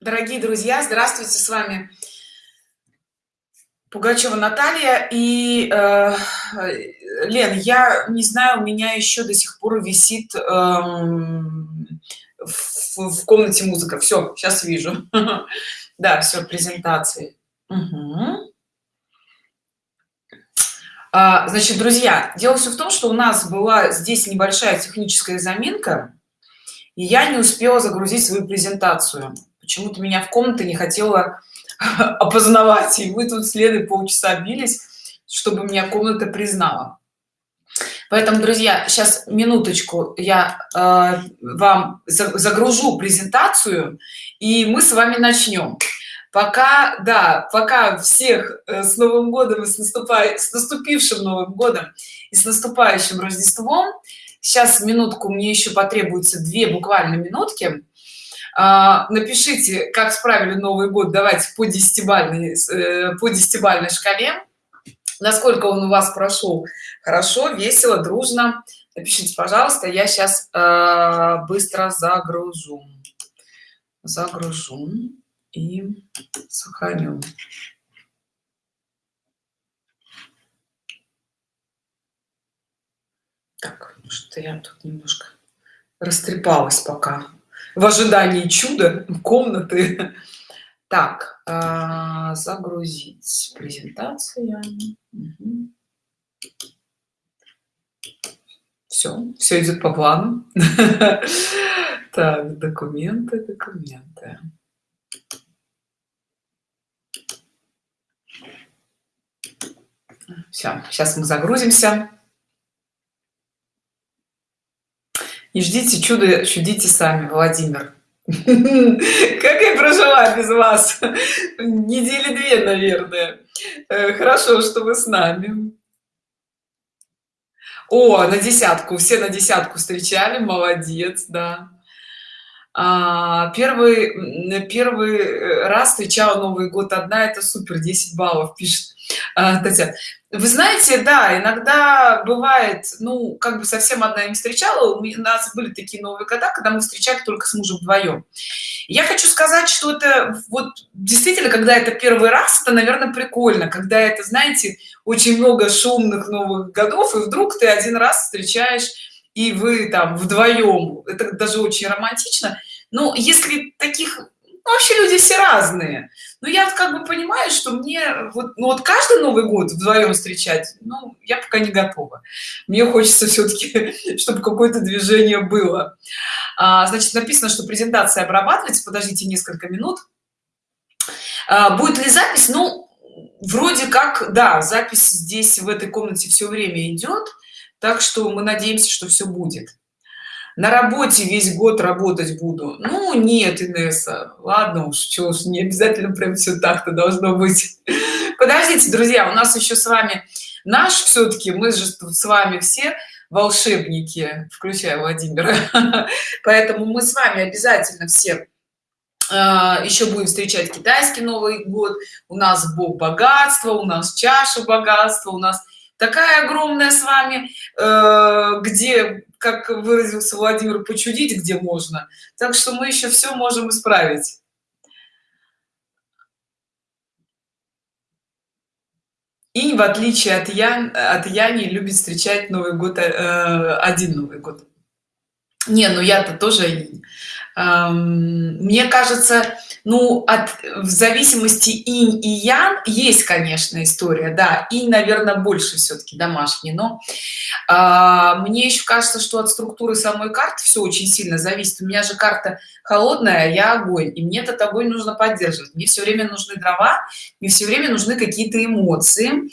Дорогие друзья, здравствуйте, с вами Пугачева Наталья и э, Лен, я не знаю, у меня еще до сих пор висит э, в, в комнате музыка. Все, сейчас вижу. Да, все, презентации. А, значит, друзья, дело все в том, что у нас была здесь небольшая техническая заминка, и я не успела загрузить свою презентацию почему-то меня в комнате не хотела опознавать и вы тут следы полчаса бились чтобы меня комната признала. Поэтому друзья сейчас минуточку я э, вам загружу презентацию и мы с вами начнем. Пока да пока всех э, с новым годом и с наступая с наступившим новым годом и с наступающим рождеством. Сейчас минутку мне еще потребуется две буквально минутки напишите как справили новый год давайте по десятибальной э, по десятибальной шкале. Насколько он у вас прошел? Хорошо весело дружно. Напишите пожалуйста я сейчас э, быстро загружу. Загружу и сохраню. Так что я тут немножко растрепалась пока в ожидании чуда комнаты. Так э, загрузить презентация угу. все все идет по плану. Так документы документы. Все сейчас мы загрузимся и ждите чудо чудите сами владимир. Как я прожила без вас? Недели две наверное. Э, хорошо что вы с нами. О на десятку все на десятку встречали молодец да. А, первый первый раз встречала новый год одна это супер 10 баллов пишет Татьяна вы знаете да иногда бывает ну как бы совсем одна не встречала у нас были такие новые года когда мы встречали только с мужем вдвоем. Я хочу сказать что это вот действительно когда это первый раз это наверное прикольно когда это знаете очень много шумных новых годов и вдруг ты один раз встречаешь и вы там вдвоем. Это даже очень романтично. Но если таких ну, вообще люди все разные но я как бы понимаю что мне вот ну, вот каждый новый год вдвоем встречать ну я пока не готова. Мне хочется все-таки чтобы какое-то движение было. А, значит написано что презентация обрабатывается. Подождите несколько минут. А, будет ли запись? Ну вроде как да запись здесь в этой комнате все время идет так что мы надеемся что все будет на работе весь год работать буду. Ну нет инесса ладно уж что уж не обязательно прям все так-то должно быть. Подождите друзья у нас еще с вами наш все-таки мы же с вами все волшебники включая владимира. Поэтому мы с вами обязательно все а, еще будем встречать китайский новый год. У нас бог богатства у нас чаша богатства у нас такая огромная с вами э, где как выразился владимир почудить где можно. Так что мы еще все можем исправить. И в отличие от ян от яни любит встречать новый год э, один новый год. Не ну я-то тоже мне кажется ну от в зависимости инь и ян есть конечно история да и наверное больше все-таки домашний но а, мне еще кажется что от структуры самой карты все очень сильно зависит. У меня же карта холодная я огонь и мне этот огонь нужно поддерживать. Мне все время нужны дрова мне все время нужны какие-то эмоции.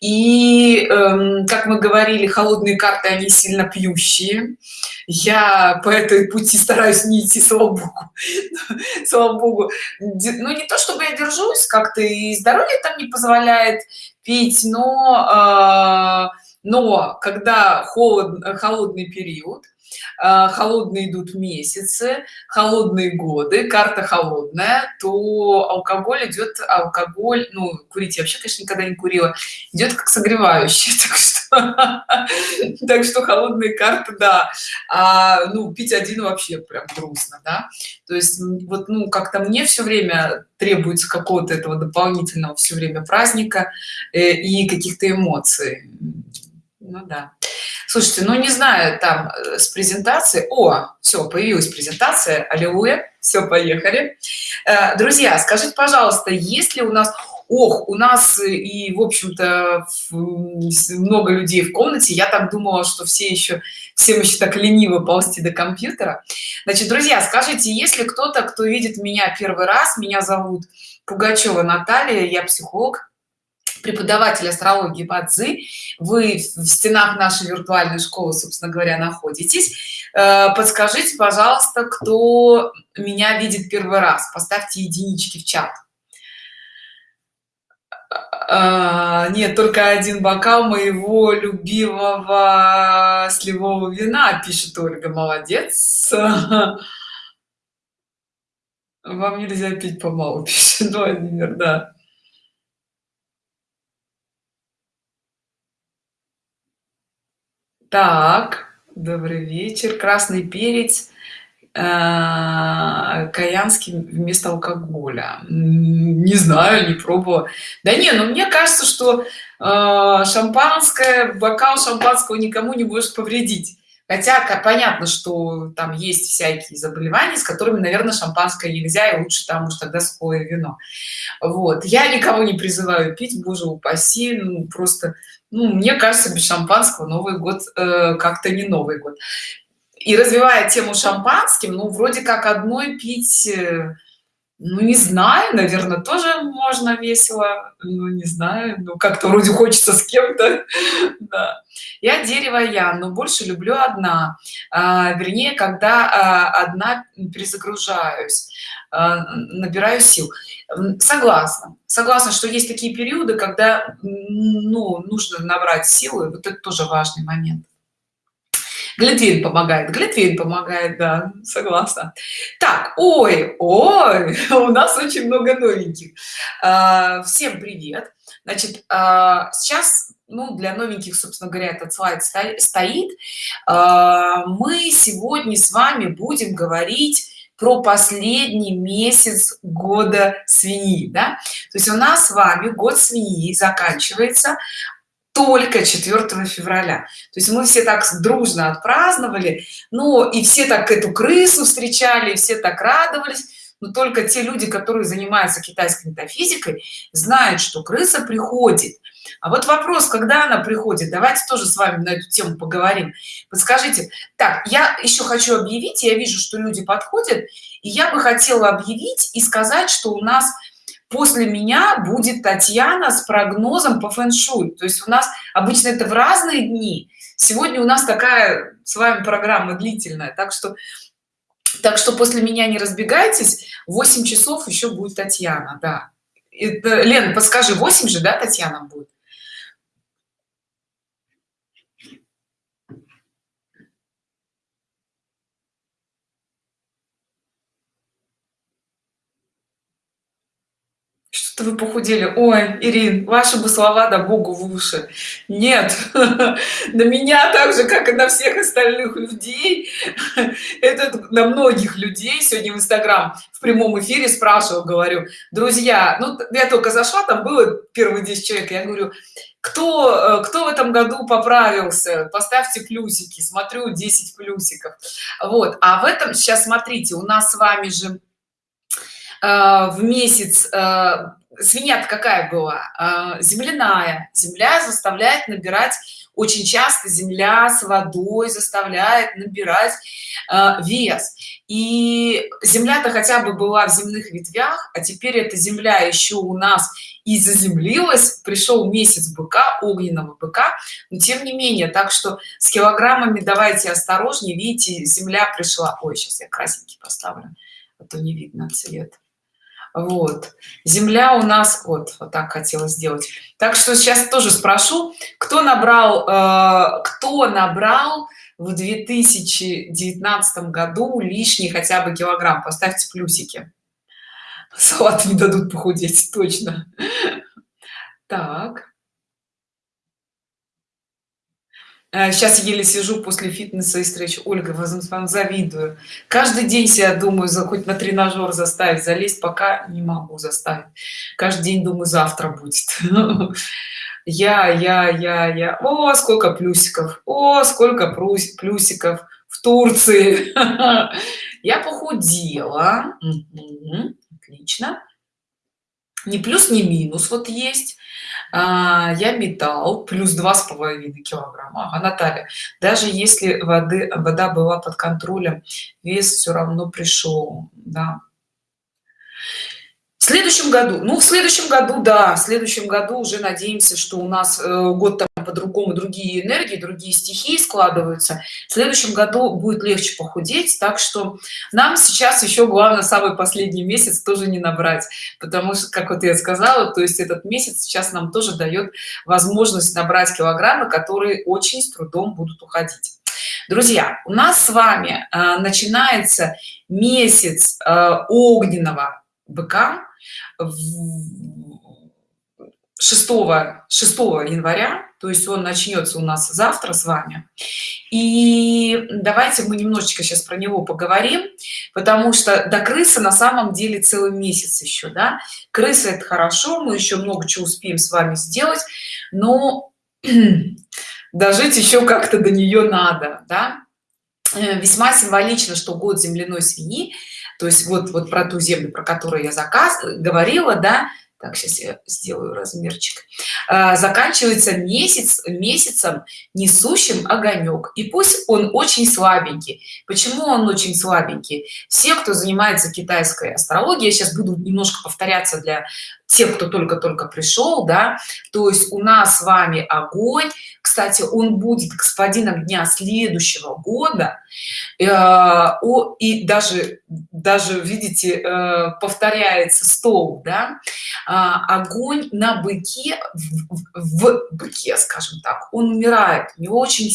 И эм, как мы говорили холодные карты они сильно пьющие я по этой пути стараюсь не идти слава богу. Слава богу. Ну не то чтобы я держусь как-то и здоровье там не позволяет пить но э, но когда холод холодный период э, холодные идут месяцы холодные годы карта холодная то алкоголь идет алкоголь ну курить я вообще конечно никогда не курила идет как согревающий так что так что холодные карты да. А, ну пить один вообще прям грустно да. То есть вот ну как-то мне все время требуется какого-то этого дополнительного все время праздника э, и каких-то эмоций. Ну да. Слушайте ну не знаю там э, с презентацией. О все появилась презентация. Аллилуйя. Все поехали. Э, друзья скажите пожалуйста есть ли у нас ох у нас и в общем-то много людей в комнате я так думала что все еще всем еще так лениво ползти до компьютера. Значит друзья скажите если кто-то кто видит меня первый раз? Меня зовут пугачева наталья я психолог преподаватель астрологии бадзи. Вы в стенах нашей виртуальной школы собственно говоря находитесь. Э, подскажите пожалуйста кто меня видит первый раз? Поставьте единички в чат а, нет только один бокал моего любимого сливового вина пишет ольга. Молодец. Вам нельзя пить помалу пишет владимир да. Так добрый вечер. Красный перец Э, каянский вместо алкоголя. Не знаю не пробовала. Да не ну мне кажется что э, шампанское бокал шампанского никому не может повредить. Хотя понятно что там есть всякие заболевания с которыми наверное шампанское нельзя и лучше там уж тогда сухое вино. Вот. Я никого не призываю пить боже упаси ну просто ну мне кажется без шампанского новый год э, как-то не новый год и развивая тему шампанским ну вроде как одной пить э, ну не знаю наверное тоже можно весело ну не знаю ну как-то вроде хочется с кем-то да. я дерево я но больше люблю одна. А, вернее когда а, одна перезагружаюсь а, набираю сил. Согласна. Согласна что есть такие периоды когда ну нужно набрать силы вот это тоже важный момент глинтвейн помогает глинтвейн помогает да согласна. Так ой ой у нас очень много новеньких. А, всем привет. Значит а, сейчас ну для новеньких собственно говоря этот слайд стоит. А, мы сегодня с вами будем говорить про последний месяц года свиньи да? то есть у нас с вами год свиньи заканчивается только 4 февраля. То есть мы все так дружно отпраздновали ну и все так эту крысу встречали все так радовались. Но только те люди которые занимаются китайской метафизикой знают что крыса приходит. А вот вопрос когда она приходит? Давайте тоже с вами на эту тему поговорим. Подскажите так я еще хочу объявить я вижу что люди подходят и я бы хотела объявить и сказать что у нас после меня будет татьяна с прогнозом по фэн-шуй. То есть у нас обычно это в разные дни. Сегодня у нас такая с вами программа длительная. Так что так что после меня не разбегайтесь. 8 часов еще будет татьяна да. Это лена подскажи 8 же да татьяна будет что вы похудели. Ой ирин ваши бы слова да богу в уши. Нет на меня так же как и на всех остальных людей. Это на многих людей. Сегодня в инстаграм в прямом эфире спрашивал говорю друзья ну я только зашла там было первые 10 человек я говорю кто э, кто в этом году поправился? Поставьте плюсики смотрю 10 плюсиков вот а в этом сейчас смотрите у нас с вами же э, в месяц э, свинья какая была? А, земляная. Земля заставляет набирать очень часто земля с водой заставляет набирать э, вес. И земля-то хотя бы была в земных ветвях а теперь эта земля еще у нас и заземлилась пришел месяц быка огненного быка но тем не менее. Так что с килограммами давайте осторожнее. Видите земля пришла. Ой сейчас я красненький поставлю а то не видно цвет вот. Земля у нас вот вот так хотела сделать. Так что сейчас тоже спрошу кто набрал э, кто набрал в 2019 году лишний хотя бы килограмм? Поставьте плюсики. Салат не дадут похудеть точно. Так сейчас еле сижу после фитнеса и встречи ольга вам завидую. Каждый день себя думаю за хоть на тренажер заставить залезть пока не могу заставить. Каждый день думаю завтра будет. Я я я я. О сколько плюсиков! О сколько плюсиков в турции! Я похудела. Отлично. Не плюс не минус вот есть а, я металл плюс два с половиной килограмма. А наталья даже если воды вода была под контролем вес все равно пришел да. В следующем году ну в следующем году да в следующем году уже надеемся что у нас э, год там по-другому другие энергии другие стихии складываются в следующем году будет легче похудеть так что нам сейчас еще главное самый последний месяц тоже не набрать потому что как вот я сказала то есть этот месяц сейчас нам тоже дает возможность набрать килограммы которые очень с трудом будут уходить. Друзья у нас с вами э, начинается месяц э, огненного быка 6 6 января то есть он начнется у нас завтра с вами и давайте мы немножечко сейчас про него поговорим потому что до крысы на самом деле целый месяц еще да крыса это хорошо мы еще много чего успеем с вами сделать но дожить еще как-то до нее надо да? Э, весьма символично что год земляной свиньи то есть вот вот про ту землю про которую я заказ говорила да так сейчас я сделаю размерчик. А, заканчивается месяц месяцем несущим огонек. И пусть он очень слабенький. Почему он очень слабенький? Все кто занимается китайской астрологией я сейчас буду немножко повторяться для тех кто только-только пришел да. То есть у нас с вами огонь. Кстати он будет господином дня следующего года. Э, о, и даже даже видите э, повторяется стол да. Э, огонь на быке в, в быке скажем так он умирает. Не очень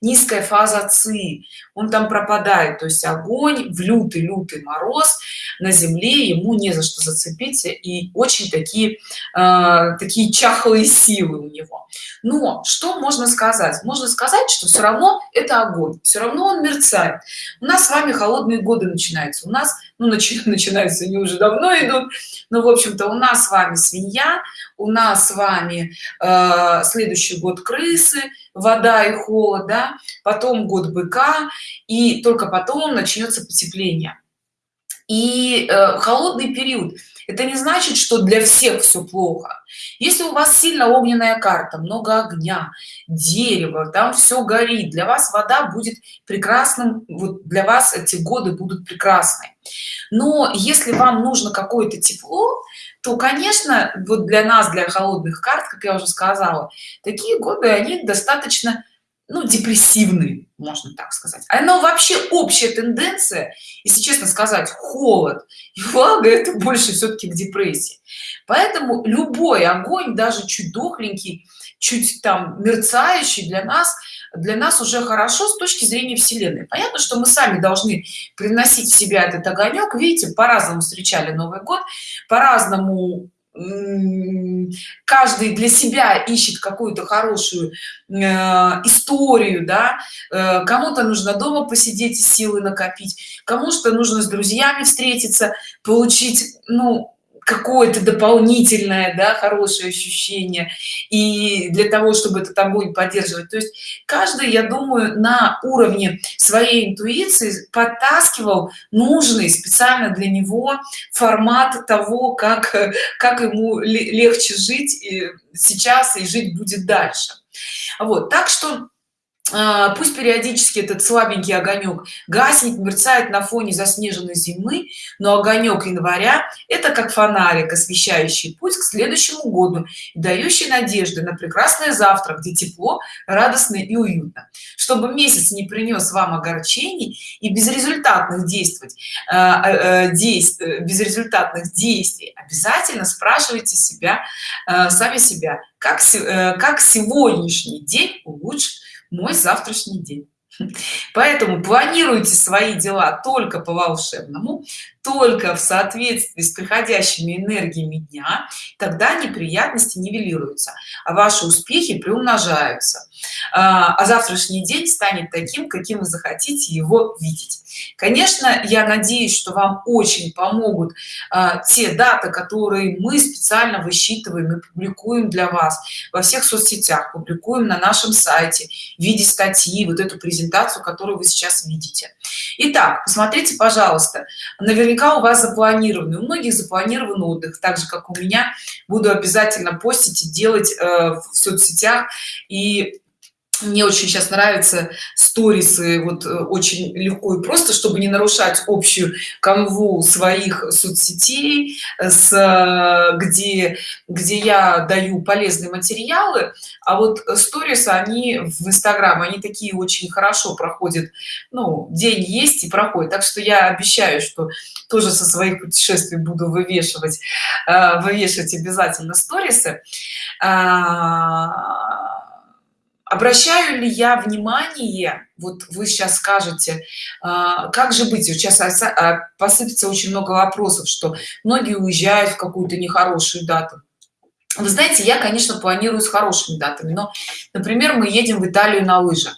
низкая фаза ци он там пропадает. То есть огонь в лютый лютый мороз на земле ему не за что зацепиться и очень такие э, такие чахлые силы у него. Но что можно сказать? Можно сказать что все равно это огонь все равно он мерцает. У нас с вами холодные годы начинаются. У нас ну начи, начинаются они уже давно идут. Но в общем-то у нас с вами свинья у нас с вами э, следующий год крысы вода и холод да? потом год быка и только потом начнется потепление. И э, холодный период это не значит что для всех все плохо. Если у вас сильно огненная карта много огня дерево там все горит для вас вода будет прекрасным вот для вас эти годы будут прекрасны. Но если вам нужно какое-то тепло то конечно вот для нас для холодных карт как я уже сказала такие годы они достаточно ну депрессивные можно так сказать. Оно вообще общая тенденция если честно сказать холод и влага это больше все-таки к депрессии. Поэтому любой огонь даже чуть дохленький чуть там мерцающий для нас для нас уже хорошо с точки зрения вселенной. Понятно что мы сами должны приносить в себя этот огонек. Видите по-разному встречали новый год по-разному каждый для себя ищет какую-то хорошую э, историю да? Э, кому-то нужно дома посидеть и силы накопить кому-то нужно с друзьями встретиться получить ну какое-то дополнительное да хорошее ощущение. И для того чтобы этот огонь поддерживать. То есть каждый я думаю на уровне своей интуиции подтаскивал нужный специально для него формат того как как ему легче жить сейчас и жить будет дальше. Вот так что пусть периодически этот слабенький огонек гаснет мерцает на фоне заснеженной зимы но огонек января это как фонарик освещающий путь к следующему году дающий надежды на прекрасное завтра где тепло радостно и уютно. Чтобы месяц не принес вам огорчений и безрезультатных действовать э, действий безрезультатных действий обязательно спрашивайте себя сами себя как э, как сегодняшний день улучшить мой завтрашний день. Поэтому планируйте свои дела только по волшебному только в соответствии с приходящими энергиями дня тогда неприятности нивелируются а ваши успехи приумножаются. А, а завтрашний день станет таким каким вы захотите его видеть. Конечно я надеюсь что вам очень помогут а, те даты которые мы специально высчитываем и публикуем для вас. Во всех соцсетях публикуем на нашем сайте в виде статьи вот эту презентацию которую вы сейчас видите Итак, посмотрите пожалуйста наверняка у вас запланированы у многих запланирован отдых так же как у меня. Буду обязательно постить и делать э, в соцсетях. И мне очень сейчас нравятся сторисы вот э, очень легко и просто чтобы не нарушать общую канву своих соцсетей с э, где где я даю полезные материалы. А вот сторисы они в инстаграм они такие очень хорошо проходят. Ну день есть и проходит. Так что я обещаю что тоже со своих путешествий буду вывешивать э, вывешивать обязательно сторисы. А, обращаю ли я внимание вот вы сейчас скажете а, как же быть? Сейчас а, посыпется очень много вопросов что многие уезжают в какую-то нехорошую дату. Вы знаете я конечно планирую с хорошими датами но например мы едем в италию на лыжах.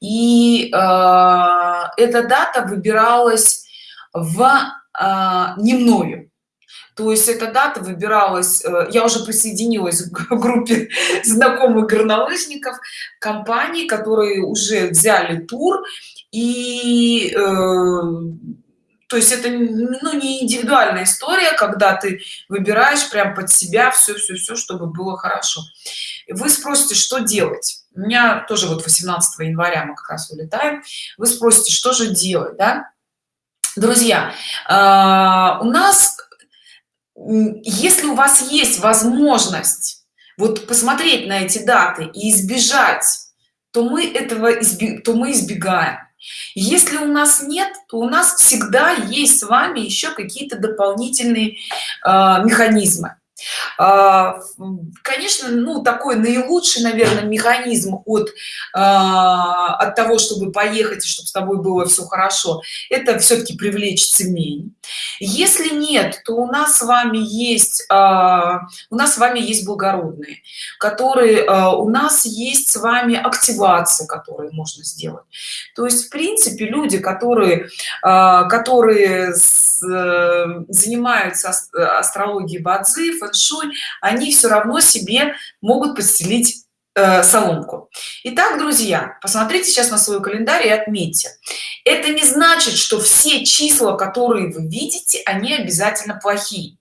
И э, эта дата выбиралась в э, не мною то есть эта дата выбиралась э, я уже присоединилась к группе знакомых горнолыжников компаний которые уже взяли тур. И э, то есть это ну, не индивидуальная история когда ты выбираешь прям под себя все все все чтобы было хорошо. Вы спросите что делать. У меня тоже вот 18 января мы как раз вылетаем вы спросите что же делать да? Друзья э, у нас если у вас есть возможность вот посмотреть на эти даты и избежать то мы этого изби... то мы избегаем. Если у нас нет то у нас всегда есть с вами еще какие-то дополнительные э, механизмы конечно ну такой наилучший наверное механизм от а, от того чтобы поехать и чтобы с тобой было все хорошо это все-таки привлечь цемень если нет то у нас с вами есть а, у нас с вами есть благородные которые у нас есть с вами активация которые можно сделать. То есть в принципе люди которые которые э, занимаются астрологией бадзи фэн-шуй они все равно себе могут подстелить э, соломку. Итак друзья посмотрите сейчас на свой календарь и отметьте. Это не значит что все числа которые вы видите они обязательно плохие.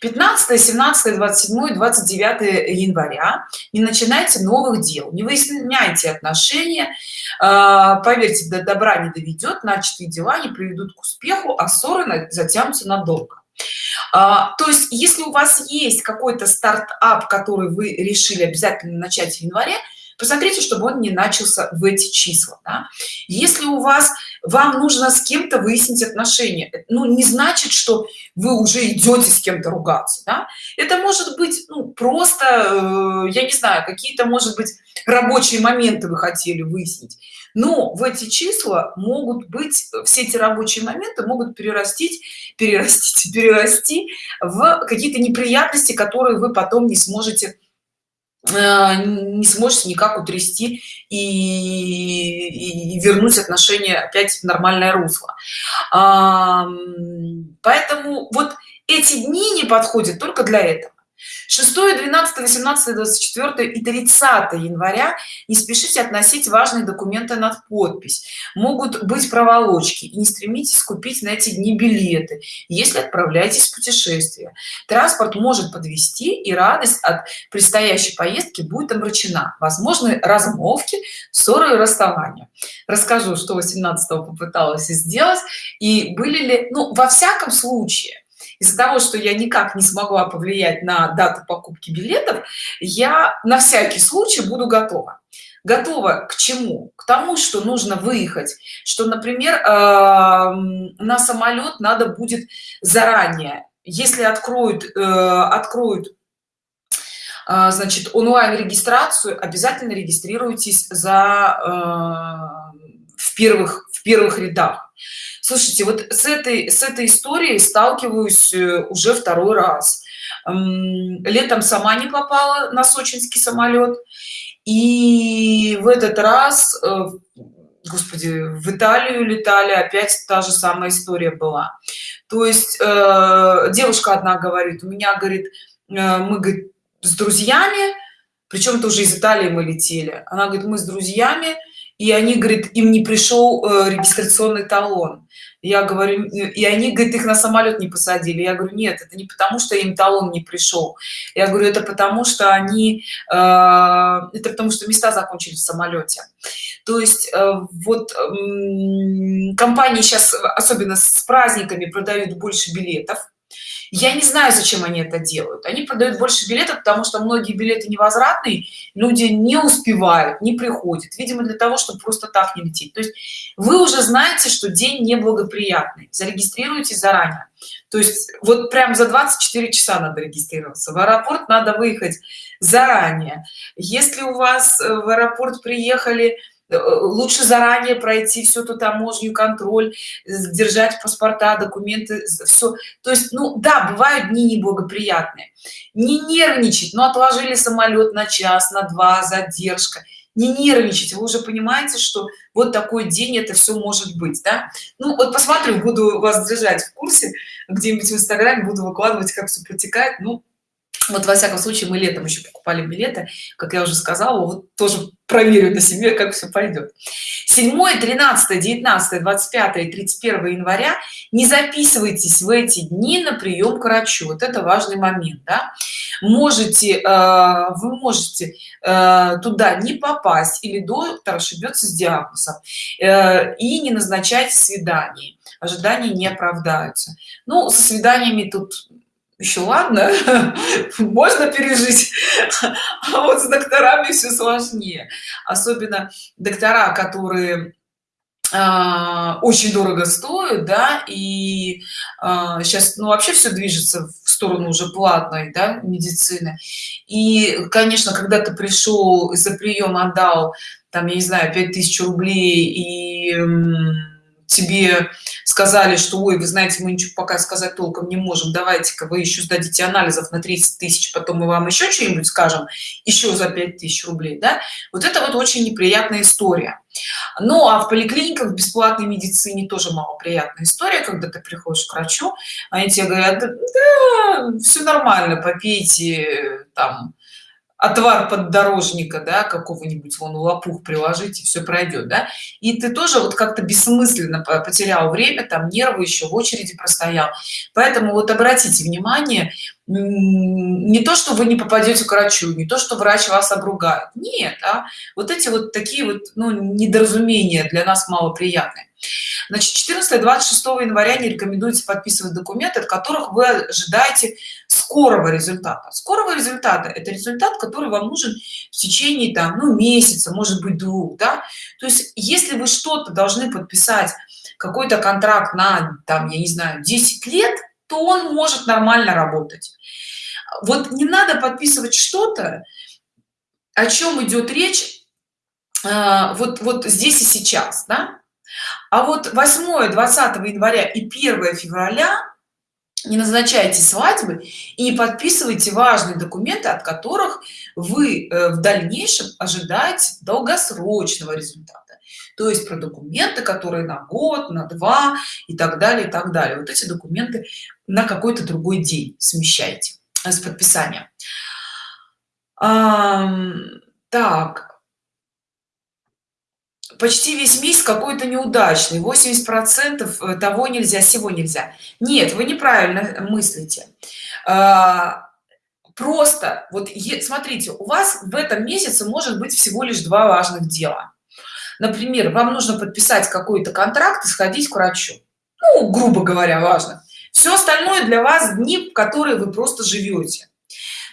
15 17 27 29 января не начинайте новых дел не выясняйте отношения э, поверьте до добра не доведет начатые дела не приведут к успеху а ссоры затянутся надолго то есть если у вас есть какой-то стартап который вы решили обязательно начать в январе посмотрите чтобы он не начался в эти числа да? если у вас вам нужно с кем-то выяснить отношения ну не значит что вы уже идете с кем-то ругаться да? это может быть ну, просто э, я не знаю какие-то может быть рабочие моменты вы хотели выяснить но в эти числа могут быть все эти рабочие моменты могут перерастить перерастить перерасти в какие-то неприятности которые вы потом не сможете э, не сможете никак утрясти и, и вернуть отношения опять в нормальное русло. Поэтому вот эти дни не подходят только для этого 6 12 18 24 и 30 января не спешите относить важные документы над подпись. Могут быть проволочки и не стремитесь купить на эти дни билеты если отправляетесь в путешествие. Транспорт может подвести и радость от предстоящей поездки будет омрачена возможны размовки ссоры и расставания. Расскажу что 18 попыталась сделать и были ли ну во всяком случае из-за того что я никак не смогла повлиять на дату покупки билетов я на всякий случай буду готова. Готова к чему? К тому что нужно выехать что например э, на самолет надо будет заранее. Если откроют э, откроют э, значит онлайн регистрацию обязательно регистрируйтесь за в первых в первых рядах слушайте вот с этой с этой историей сталкиваюсь э, уже второй раз. Летом сама не попала на сочинский самолет. И в этот раз э, господи в италию летали опять та же самая история была. То есть э, девушка одна говорит у меня говорит мы говорит, с друзьями причем тоже из италии мы летели. Она говорит мы с друзьями и они говорит им не пришел э, регистрационный талон. Я говорю и они говорит их на самолет не посадили. Я говорю нет это не потому что им талон не пришел я говорю это потому что они э, это потому что места закончились в самолете то есть э, вот компании сейчас особенно с праздниками продают больше билетов я не знаю зачем они это делают. Они продают больше билетов потому что многие билеты невозвратные люди не успевают не приходят видимо для того чтобы просто так не лететь. То есть вы уже знаете что день неблагоприятный. Зарегистрируйтесь заранее. То есть вот прям за 24 часа надо регистрироваться. В аэропорт надо выехать заранее. Если у вас э, в аэропорт приехали лучше заранее пройти всю эту таможню контроль держать паспорта документы все то есть ну да бывают дни неблагоприятные. Не нервничать но отложили самолет на час на два задержка. Не нервничать. Вы уже понимаете что вот такой день это все может быть да? Ну вот посмотрю буду вас держать в курсе где-нибудь в инстаграме буду выкладывать как все протекает. Ну вот во всяком случае мы летом еще покупали билеты как я уже сказала вот тоже проверю на себе как все пойдет 7 13 19 25 и 31 января не записывайтесь в эти дни на прием к врачу. Вот это важный момент да? можете э, вы можете э, туда не попасть или доктор ошибется с диагнозом э, и не назначать свидание. Ожидания не оправдаются. Ну со свиданиями тут еще ладно можно пережить. А вот с докторами все сложнее. Особенно доктора которые а, очень дорого стоят да и а, сейчас ну вообще все движется в сторону уже платной да, медицины. И конечно когда ты пришел за прием отдал там я не знаю 5000 рублей и тебе сказали что ой вы знаете мы ничего пока сказать толком не можем давайте-ка вы еще сдадите анализов на 30 тысяч потом мы вам еще что-нибудь скажем еще за 5000 рублей да? Вот это вот очень неприятная история. Ну а в поликлиниках в бесплатной медицине тоже малоприятная история когда ты приходишь к врачу они тебе говорят да, все нормально попейте там отвар поддорожника да какого-нибудь вон лопух приложить и все пройдет да. И ты тоже вот как-то бессмысленно потерял время там нервы еще в очереди простоял. Поэтому вот обратите внимание не то что вы не попадете к врачу не то что врач вас обругает. Нет а вот эти вот такие вот ну, недоразумения для нас малоприятные. Значит 14 26 января не рекомендуется подписывать документы от которых вы ожидаете скорого результата. Скорого результата это результат который вам нужен в течение там ну месяца может быть двух да? То есть если вы что-то должны подписать какой-то контракт на там я не знаю 10 лет то он может нормально работать вот не надо подписывать что-то о чем идет речь а, вот вот здесь и сейчас да? а вот 8 20 января и 1 февраля не назначайте свадьбы и не подписывайте важные документы от которых вы э, в дальнейшем ожидаете долгосрочного результата. То есть про документы которые на год на два и так далее и так далее. Вот эти документы на какой-то другой день смещайте с подписанием. А, так. Почти весь месяц какой-то неудачный. 80 процентов э, того нельзя всего нельзя. Нет вы неправильно мыслите. А, просто вот смотрите у вас в этом месяце может быть всего лишь два важных дела. Например вам нужно подписать какой-то контракт и сходить к врачу. Ну грубо говоря важно все остальное для вас дни в которые вы просто живете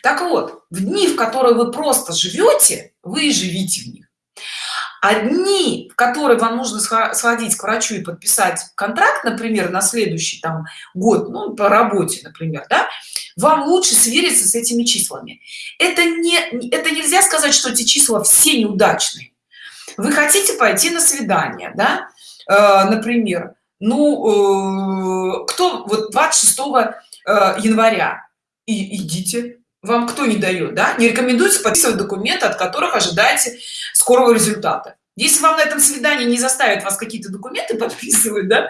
так вот в дни в которые вы просто живете вы и живите в них. Одни в которые вам нужно сходить к врачу и подписать контракт например на следующий там год ну по работе например да, вам лучше свериться с этими числами. Это не это нельзя сказать что эти числа все неудачные. Вы хотите пойти на свидание да? Э, например ну э, кто вот 26 э, января? И идите. Вам кто не дает да? Не рекомендуется подписывать документы от которых ожидаете скорого результата. Если вам на этом свидании не заставят вас какие-то документы подписывать да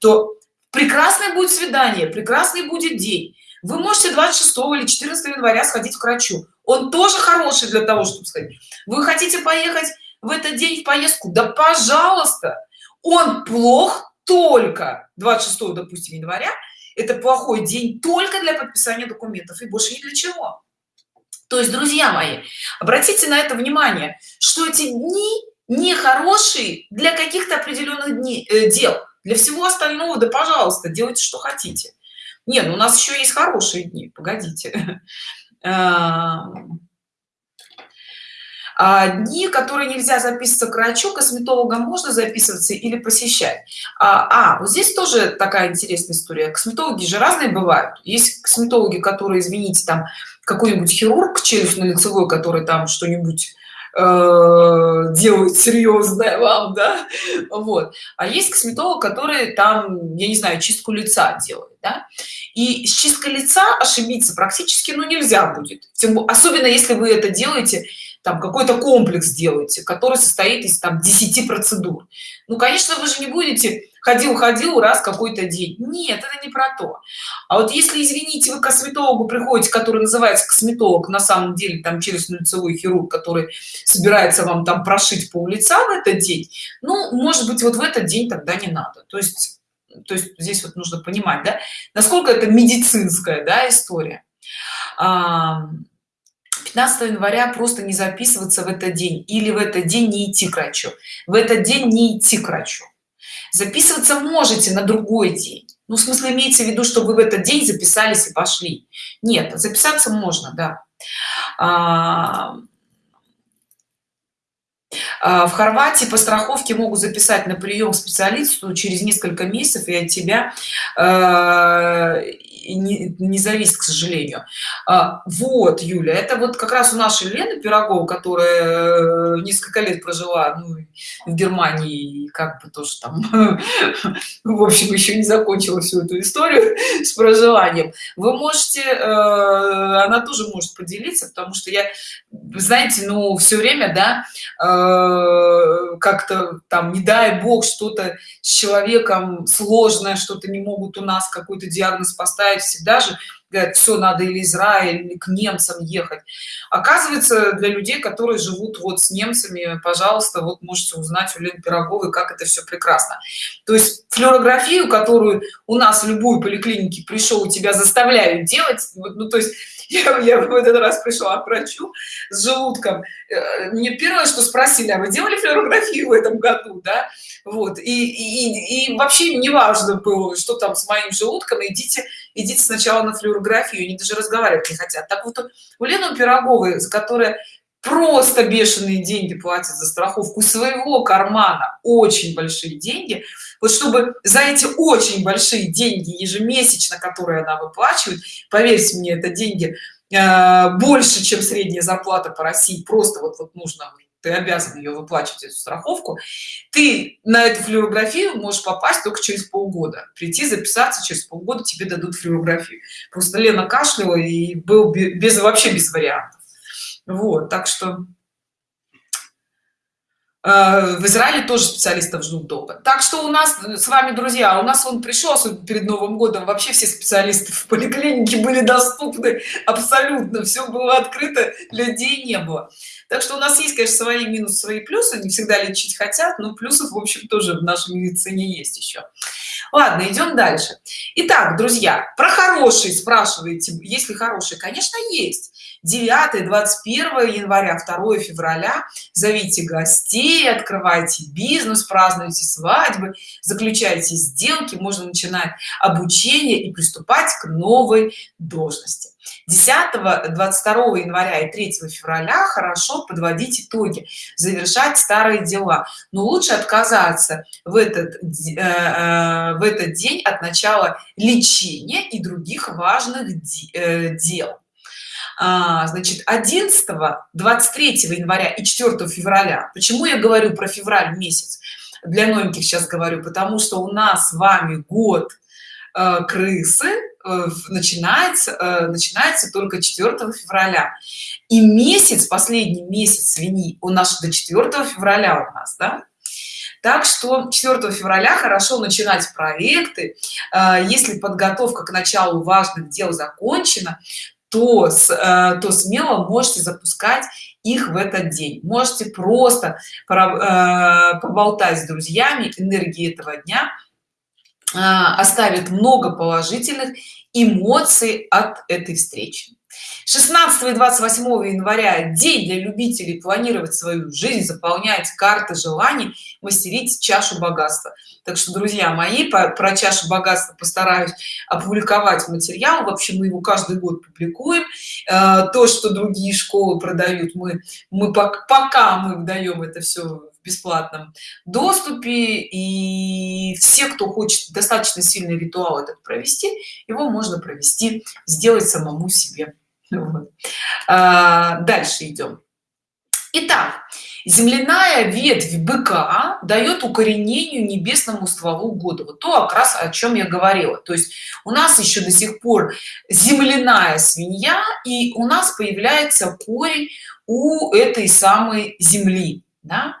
то прекрасное будет свидание прекрасный будет день. Вы можете 26 или 14 января сходить к врачу. Он тоже хороший для того чтобы сказать вы хотите поехать в этот день в поездку? Да пожалуйста! Он плох только 26 допустим января это плохой день только для подписания документов и больше ни для чего. То есть друзья мои обратите на это внимание что эти дни не хорошие для каких-то определенных дней э, дел. Для всего остального да пожалуйста делайте что хотите. Нет ну у нас еще есть хорошие дни погодите а, дни которые нельзя записываться к врачу косметологам можно записываться или посещать. А, а вот здесь тоже такая интересная история. Косметологи же разные бывают. Есть косметологи которые извините там какой-нибудь хирург челюстно-лицевой который там что-нибудь э, делают серьезное вам да? Вот. А есть косметолог который там я не знаю чистку лица делает да? и с чисткой лица ошибиться практически ну нельзя будет. Тем, особенно если вы это делаете там какой-то комплекс делаете который состоит из там 10 процедур. Ну конечно вы же не будете ходил ходил раз какой-то день. Нет это не про то. А вот если извините вы к косметологу приходите который называется косметолог на самом деле там через лицевой хирург который собирается вам там прошить по лица в этот день ну может быть вот в этот день тогда не надо. То есть то есть здесь вот нужно понимать да насколько это медицинская да история 15 января просто не записываться в этот день или в этот день не идти к врачу. В этот день не идти к врачу. Записываться можете на другой день. Ну в смысле имеется в виду чтобы вы в этот день записались и пошли. Нет записаться можно да. А, а, в хорватии по страховке могут записать на прием к специалисту через несколько месяцев и от тебя а, не, не зависит к сожалению. А, вот юля это вот как раз у нашей лены пирогова которая э, несколько лет прожила ну, в германии как бы тоже там в общем еще не закончила всю эту историю с проживанием. Вы можете э, она тоже может поделиться потому что я знаете ну все время да э, как-то там не дай бог что-то с человеком сложное что-то не могут у нас какой-то диагноз поставить всегда же говорят все надо или израиль или к немцам ехать оказывается для людей которые живут вот с немцами пожалуйста вот можете узнать у Лены пироговой как это все прекрасно. То есть флюорографию которую у нас в любую поликлинике пришел у тебя заставляют делать ну то есть я, я в этот раз пришла к врачу с желудком. Э, мне первое что спросили а вы делали флюорографию в этом году да? Вот и, и, и вообще не важно было что там с моим желудком идите идите сначала на флюорографию они даже разговаривать не хотят. Так вот у лены пироговой которая просто бешеные деньги платят за страховку своего кармана. Очень большие деньги. Вот чтобы за эти очень большие деньги ежемесячно которые она выплачивает поверьте мне это деньги э, больше чем средняя зарплата по россии. Просто вот вот нужно ты обязан ее выплачивать эту страховку. Ты на эту флюорографию можешь попасть только через полгода. Прийти записаться через полгода тебе дадут флюорографию. Просто лена кашляла и был без вообще без вариантов вот так что э, в израиле тоже специалистов ждут долго так что у нас с вами друзья у нас он пришел перед новым годом вообще все специалисты в поликлинике были доступны абсолютно все было открыто людей не было. Так что у нас есть конечно свои минусы свои плюсы не всегда лечить хотят но плюсов в общем тоже в нашей медицине есть еще ладно идем дальше. Итак, друзья про хорошие спрашиваете есть ли хорошие конечно есть 9 21 января 2 февраля. Зовите гостей открывайте бизнес празднуйте свадьбы заключайте сделки можно начинать обучение и приступать к новой должности. 10 22 января и 3 февраля хорошо подводить итоги завершать старые дела. Но лучше отказаться в этот э, э, в этот день от начала лечения и других важных э, дел значит 11 23 января и 4 февраля. Почему я говорю про февраль месяц? Для новеньких сейчас говорю потому что у нас с вами год э, крысы э, начинается э, начинается только 4 февраля. И месяц последний месяц свиньи у нас до 4 февраля у нас да? так что 4 февраля хорошо начинать проекты. Если подготовка к началу важных дел закончена то, э, то смело можете запускать их в этот день. Можете просто э, поболтать с друзьями энергии этого дня оставит много положительных эмоций от этой встречи 16 и 28 января день для любителей планировать свою жизнь заполнять карты желаний мастерить чашу богатства. Так что друзья мои по, про чашу богатства постараюсь опубликовать материал. Вообще мы его каждый год публикуем. Э, то что другие школы продают мы мы пока мы даем это все в бесплатном доступе. И все кто хочет достаточно сильный ритуал этот провести его можно провести сделать самому себе а, дальше идем Итак, земляная ветвь быка дает укоренению небесному стволу года. Вот то как раз о чем я говорила. То есть у нас еще до сих пор земляная свинья и у нас появляется корень у этой самой земли да?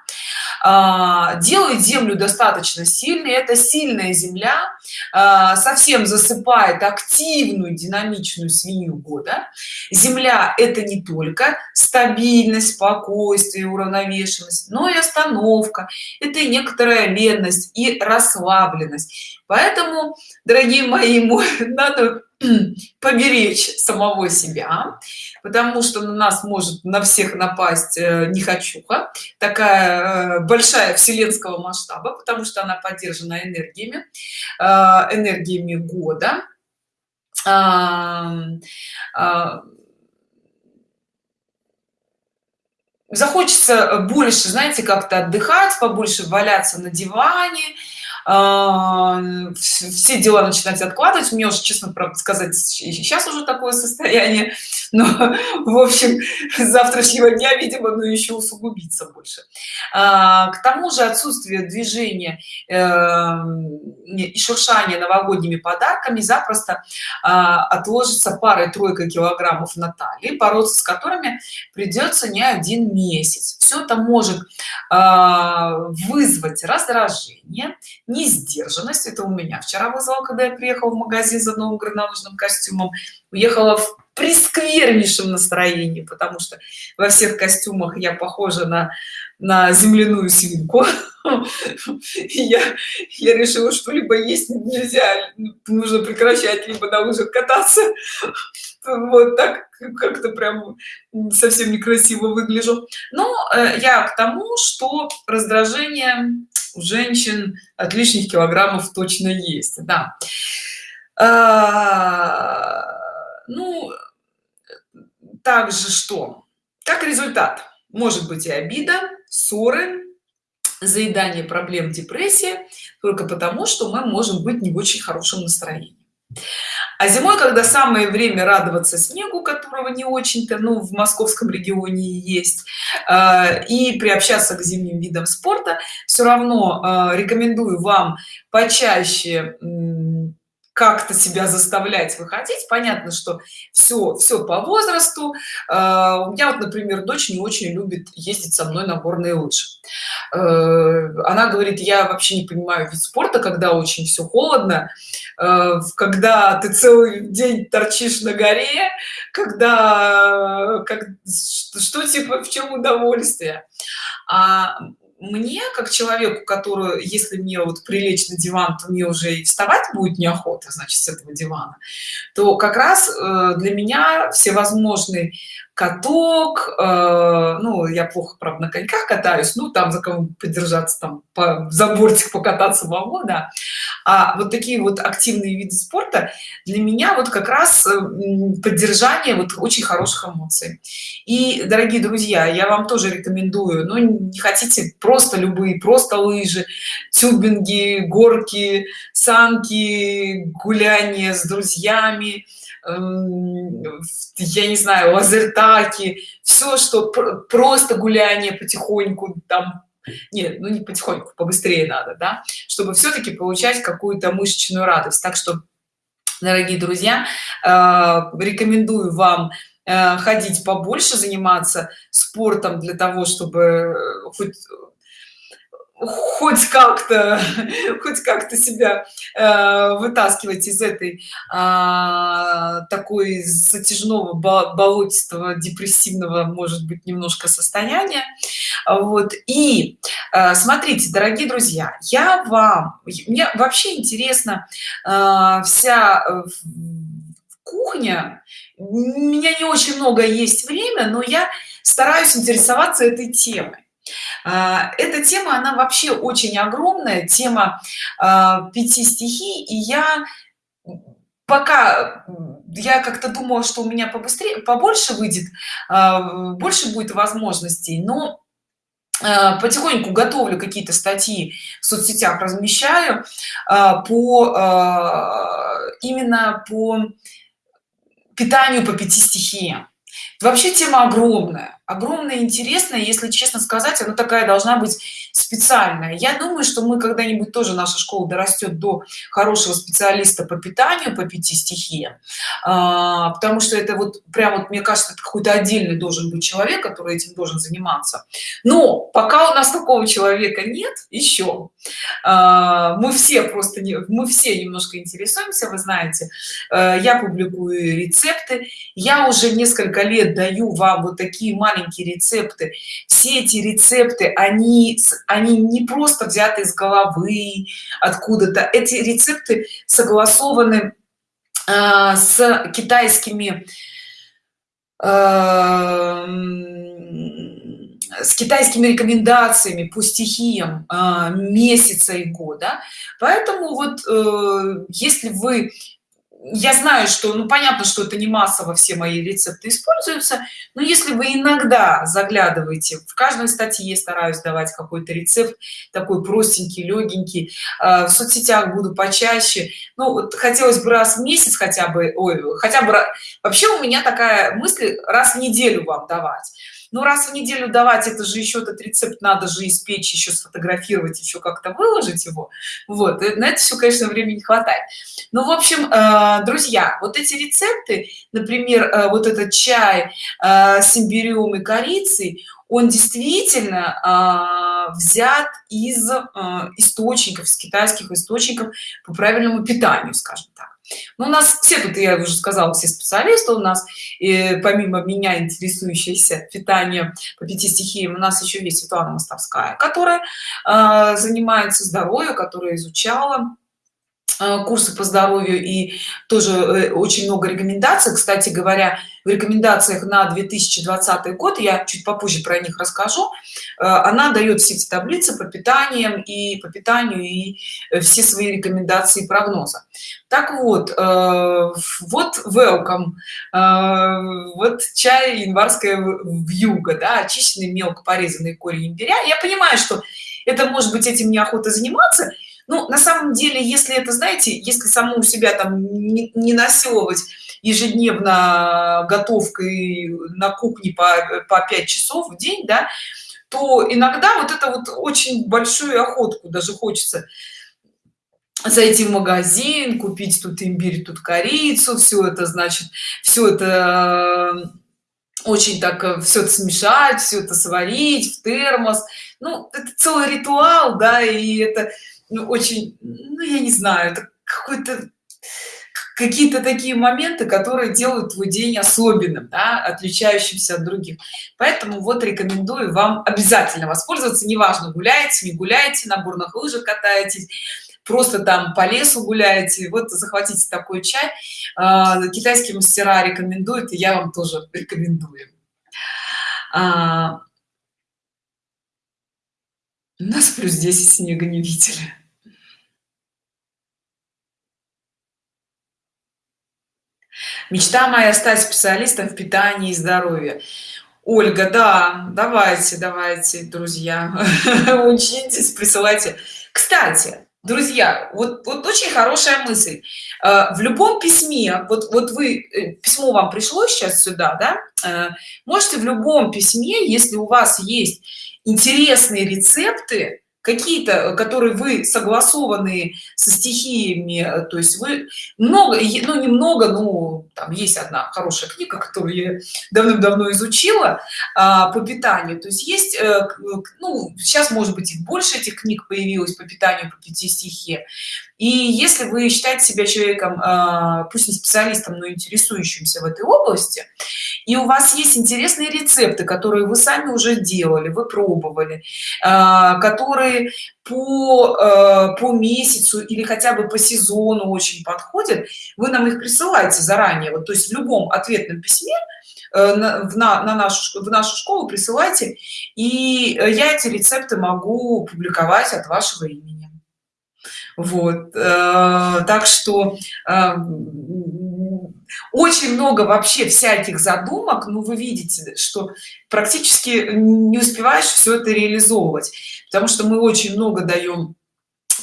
А, делает землю достаточно сильной. Это сильная земля а, совсем засыпает активную динамичную свинью года. Земля это не только стабильность спокойствие уравновешенность но и остановка. Это и некоторая ленность и расслабленность. Поэтому дорогие мои надо поберечь самого себя потому что на нас может на всех напасть э, не хочуха такая э, большая вселенского масштаба потому что она поддержана энергиями э, энергиями года. Захочется больше знаете как-то отдыхать побольше валяться на диване а, все дела начинать откладывать. Мне уже честно правда сказать сейчас уже такое состояние. Но в общем завтрашнего дня видимо ну еще усугубиться больше. А, к тому же отсутствие движения эм, и шуршания новогодними подарками запросто а, отложится парой тройка килограммов на талии бороться с которыми придется не один месяц. Все это может вызвать раздражение несдержанность это у меня вчера вызвал когда я приехала в магазин за новым горнолыжным костюмом. Уехала в пресквернейшем настроении потому что во всех костюмах я похожа на на земляную свинку. Я я решила что либо есть нельзя нужно прекращать либо на лыжах кататься. Вот так как-то прям совсем некрасиво выгляжу. Но э, я к тому что раздражение у женщин от лишних килограммов точно есть да. А, ну также что? Как результат? Может быть и обида ссоры заедание проблем депрессия только потому что мы можем быть не в очень хорошем настроении а зимой когда самое время радоваться снегу которого не очень-то ну в московском регионе есть э, и приобщаться к зимним видам спорта все равно э, рекомендую вам почаще как-то себя заставлять выходить. Понятно что все все по возрасту. Э, у меня вот например дочь не очень любит ездить со мной на горные лыжи. Э, она говорит я вообще не понимаю вид спорта когда очень все холодно э, когда ты целый день торчишь на горе когда как что типа в чем удовольствие? А мне как человеку которую если мне вот прилечь на диван то мне уже и вставать будет неохота значит с этого дивана то как раз э, для меня всевозможные каток э, ну я плохо правда на коньках катаюсь ну там за кого подержаться там по, за бортик покататься могу да. А вот такие вот активные виды спорта для меня вот как раз э, поддержание вот очень хороших эмоций. И дорогие друзья я вам тоже рекомендую ну не хотите просто любые просто лыжи тюбинги горки санки гуляние с друзьями Эм, я не знаю лазертаки все что просто гуляние потихоньку там нет ну не потихоньку побыстрее надо да чтобы все-таки получать какую-то мышечную радость. Так что дорогие друзья э, рекомендую вам э, ходить побольше заниматься спортом для того чтобы э, хоть хоть как-то хоть как-то себя э, вытаскивать из этой э, такой затяжного болотистого депрессивного может быть немножко состояния. Вот. И э, смотрите дорогие друзья я вам мне вообще интересно э, вся э, кухня. У меня не очень много есть время но я стараюсь интересоваться этой темой эта тема она вообще очень огромная тема а, пяти стихий и я пока я как-то думала что у меня побыстрее побольше выйдет а, больше будет возможностей но потихоньку готовлю какие-то статьи в соцсетях размещаю по именно по питанию по пяти стихиям. Вообще тема огромная огромная интересная если честно сказать она такая должна быть специальная. Я думаю что мы когда-нибудь тоже наша школа дорастет до хорошего специалиста по питанию по пяти стихиям. А, потому что это вот прям вот мне кажется какой-то отдельный должен быть человек который этим должен заниматься. Но пока у нас такого человека нет еще а, мы все просто не мы все немножко интересуемся вы знаете. А, я публикую рецепты. Я уже несколько лет даю вам вот такие маленькие рецепты. Все эти рецепты они они не просто взяты из головы откуда-то. Эти рецепты согласованы э, с китайскими э, с китайскими рекомендациями по стихиям э, месяца и года. Поэтому вот э, если вы я знаю что ну понятно что это не массово все мои рецепты используются но если вы иногда заглядываете в каждой статье я стараюсь давать какой-то рецепт такой простенький легенький э, в соцсетях буду почаще. Ну вот хотелось бы раз в месяц хотя бы ой хотя бы вообще у меня такая мысль раз в неделю вам давать ну раз в неделю давать это же еще этот рецепт надо же испечь еще сфотографировать еще как-то выложить его. Вот э, на это все конечно времени не хватает. Ну в общем э, друзья вот эти рецепты например э, вот этот чай с имбирем и корицей он действительно взят из источников с китайских источников по правильному питанию скажем так но ну, у нас все тут я уже сказала все специалисты у нас и помимо меня интересующиеся питанием по пяти стихиям у нас еще есть светлана мостовская которая э, занимается здоровьем которая изучала курсы по здоровью и тоже э, очень много рекомендаций. Кстати говоря в рекомендациях на 2020 год я чуть попозже про них расскажу э, она дает все эти таблицы по питаниям и по питанию и все свои рекомендации прогноза так вот вот welcome вот чай январская вьюга да, очищенный мелко порезанный корень имбиря. Я понимаю что это может быть этим неохота заниматься ну на самом деле если это знаете если саму себя там не, не насиловать ежедневно готовкой на кухне по, по 5 часов в день да то иногда вот это вот очень большую охотку даже хочется. Зайти в магазин купить тут имбирь тут корицу все это значит все это э, очень так э, все это смешать все это сварить в термос. Ну это целый ритуал да и это ну, очень ну я не знаю какой-то какие-то такие моменты которые делают твой день особенным да, отличающимся от других. Поэтому вот рекомендую вам обязательно воспользоваться. Неважно гуляете не гуляете на горных лыжах катаетесь просто там по лесу гуляете. Вот захватите такой чай. А, китайские мастера рекомендуют и я вам тоже рекомендую. А, у нас плюс 10 снега не видели мечта моя стать специалистом в питании и здоровье. Ольга да давайте давайте друзья учитесь присылайте. Кстати друзья вот вот очень хорошая мысль. Э, в любом письме вот вот вы э, письмо вам пришло сейчас сюда да? Э, можете в любом письме если у вас есть интересные рецепты какие-то э, которые вы согласованы со стихиями э, то есть вы много ну немного ну там есть одна хорошая книга которую я давным-давно изучила а, по питанию то есть есть э, ну сейчас может быть и больше этих книг появилось по питанию по пяти стихе и если вы считаете себя человеком а, пусть не специалистом но интересующимся в этой области и у вас есть интересные рецепты которые вы сами уже делали вы пробовали а, которые по а, по месяцу или хотя бы по сезону очень подходят вы нам их присылаете заранее. Вот то есть в любом ответном письме э, на, на, на нашу в нашу школу присылайте и я эти рецепты могу публиковать от вашего имени вот э, так что э, очень много вообще всяких задумок но вы видите что практически не успеваешь все это реализовывать потому что мы очень много даем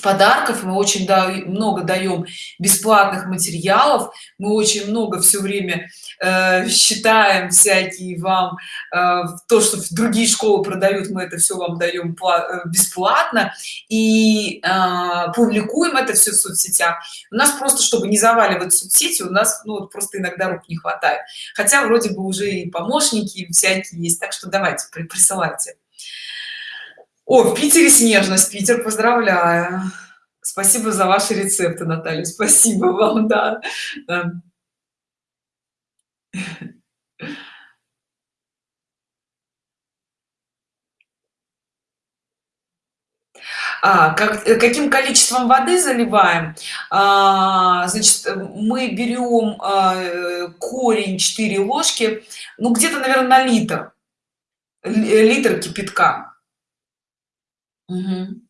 подарков мы очень да, много даем бесплатных материалов мы очень много все время э, считаем всякие вам э, то что в другие школы продают мы это все вам даем э, бесплатно и э, публикуем это все в соцсетях. У нас просто чтобы не заваливать соцсети у нас ну просто иногда рук не хватает. Хотя вроде бы уже и помощники всякие есть так что давайте присылайте о в питере снежность питер поздравляю. Спасибо за ваши рецепты наталья спасибо вам да, да. А, как, каким количеством воды заливаем? А, значит мы берем а, корень 4 ложки ну где-то наверное на литр литр кипятка Мгм.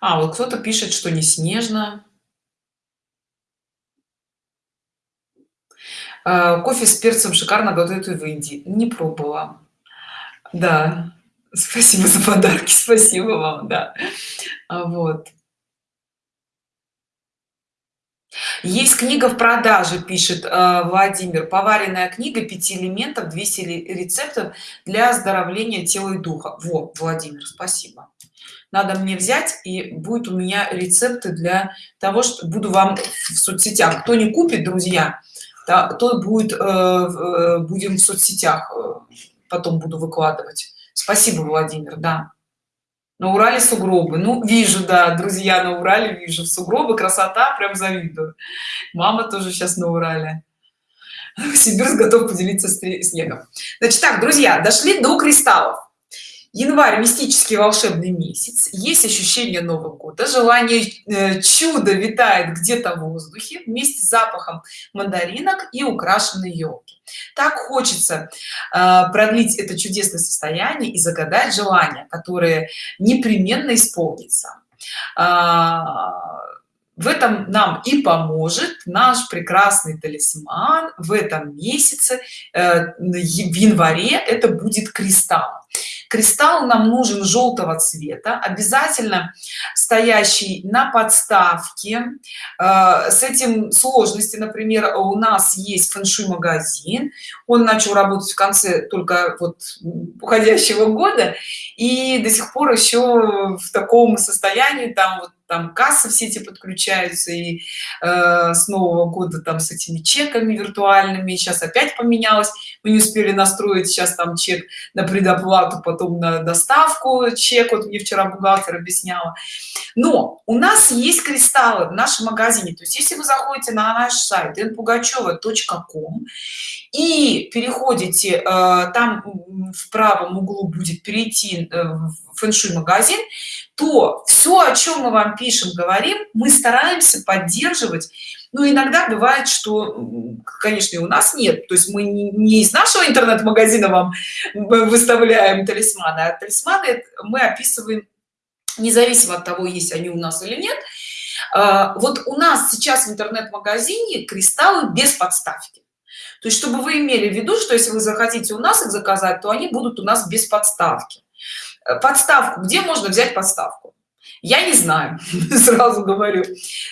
А, вот кто-то пишет, что не снежно. А, кофе с перцем шикарно готовят в Индии. Не пробовала. Да. Спасибо за подарки. Спасибо вам, да. А, вот. Есть книга в продаже, пишет э, Владимир. Поваренная книга пяти элементов, 200 рецептов для оздоровления тела и духа. Вот, Владимир, спасибо. Надо мне взять, и будет у меня рецепты для того, что буду вам в соцсетях. Кто не купит, друзья, то, то будет, э, э, будем в соцсетях, потом буду выкладывать. Спасибо, Владимир, да на урале сугробы. Ну вижу да друзья на урале вижу. Сугробы красота прям завидую мама тоже сейчас на урале. Сибирск готов поделиться снегом. Значит так друзья дошли до кристаллов январь мистический волшебный месяц. Есть ощущение нового года. Желание э, чудо витает где-то в воздухе вместе с запахом мандаринок и украшенной елки. Так хочется э, продлить это чудесное состояние и загадать желание которое непременно исполнится а, в этом нам и поможет наш прекрасный талисман. В этом месяце э, в январе это будет кристалл кристалл нам нужен желтого цвета обязательно стоящий на подставке. Э, с этим сложности например у нас есть фэншуй магазин он начал работать в конце только вот уходящего года и до сих пор еще в таком состоянии там вот там кассы все эти подключаются и э, с нового года там с этими чеками виртуальными сейчас опять поменялось. Мы не успели настроить сейчас там чек на предоплату потом на доставку чек. Вот мне вчера бухгалтер объясняла. Но у нас есть кристаллы в нашем магазине. То есть если вы заходите на наш сайт npugacheva.com и переходите э, там в правом углу будет перейти э, в фэншуй магазин то все о чем мы вам пишем говорим мы стараемся поддерживать. Но иногда бывает что конечно и у нас нет. То есть мы не из нашего интернет-магазина вам выставляем талисманы а талисманы мы описываем независимо от того есть они у нас или нет. А, вот у нас сейчас в интернет-магазине кристаллы без подставки. То есть чтобы вы имели в виду что если вы захотите у нас их заказать то они будут у нас без подставки подставку. Где можно взять подставку? Я не знаю сразу говорю.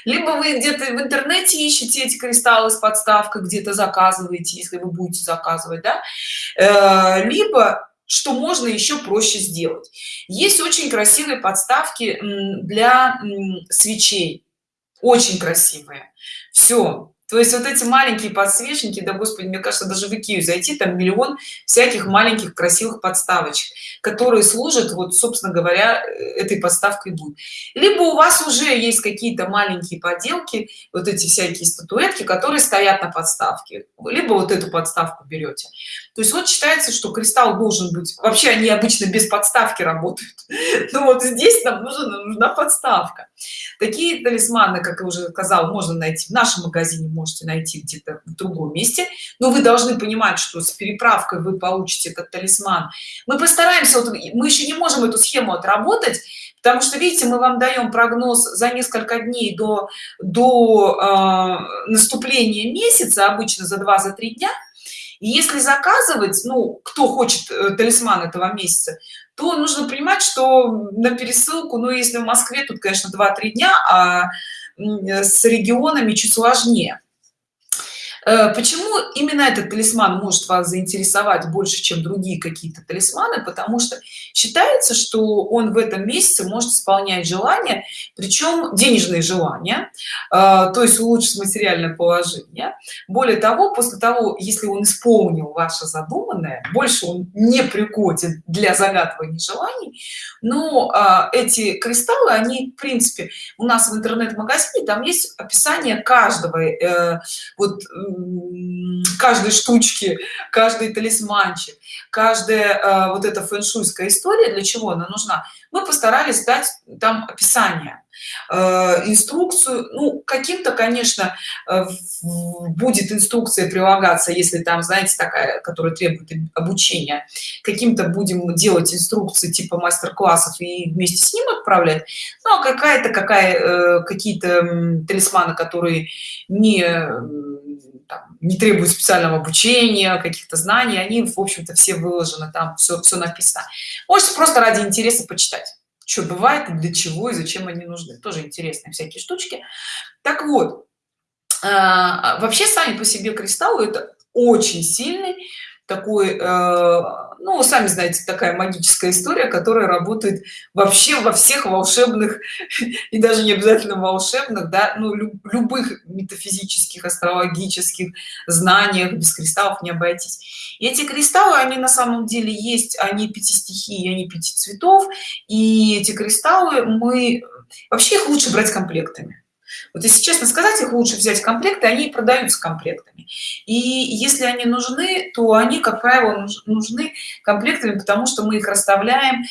Либо вы где-то в интернете ищете эти кристаллы с подставкой где-то заказываете если вы будете заказывать да? Э, либо что можно еще проще сделать. Есть очень красивые подставки для свечей. Очень красивые. Все то есть вот эти маленькие подсвечники да господи мне кажется даже в икею зайти там миллион всяких маленьких красивых подставочек которые служат вот собственно говоря э, этой подставкой будет. Либо у вас уже есть какие-то маленькие поделки вот эти всякие статуэтки которые стоят на подставке. Либо вот эту подставку берете. То есть вот считается что кристалл должен быть вообще они обычно без подставки работают. Но вот здесь нам нужна нужна подставка такие талисманы как я уже сказал можно найти в нашем магазине можете найти где-то в другом месте. Но вы должны понимать что с переправкой вы получите этот талисман. Мы постараемся вот, мы еще не можем эту схему отработать потому что видите мы вам даем прогноз за несколько дней до до э, наступления месяца обычно за два за три дня и если заказывать ну кто хочет э, талисман этого месяца то нужно понимать что на пересылку ну если в москве тут конечно 2-3 дня а с регионами чуть сложнее. Э, почему именно этот талисман может вас заинтересовать больше чем другие какие-то талисманы? Потому что считается что он в этом месяце может исполнять желания причем денежные желания э, то есть улучшить материальное положение. Более того после того если он исполнил ваше задуманное больше он не пригоден для загадывания желаний. Но э, эти кристаллы они в принципе у нас в интернет-магазине там есть описание каждого вот каждой штучки каждый талисманчик каждая э, вот эта фэншуйская история для чего она нужна? Мы постарались дать там описание э, инструкцию. Ну каким-то конечно э, будет инструкция прилагаться если там знаете такая которая требует обучения. Каким-то будем делать инструкции типа мастер-классов и вместе с ним отправлять. Ну а какая-то какая какие-то талисманы которые не не требуют специального обучения каких-то знаний они в общем-то все выложены там все все написано. Можете просто ради интереса почитать что бывает для чего и зачем они нужны. Тоже интересные всякие штучки. Так вот а, вообще сами по себе кристаллы это очень сильный такой ну сами знаете такая магическая история которая работает вообще во всех волшебных и даже не обязательно волшебных да ну любых метафизических астрологических знаниях. Без кристаллов не обойтись. И эти кристаллы они на самом деле есть они пяти стихий они пяти цветов. И эти кристаллы мы вообще их лучше брать комплектами вот если честно сказать их лучше взять комплекты они продаются комплектами. И если они нужны то они как правило нужны комплектами потому что мы их расставляем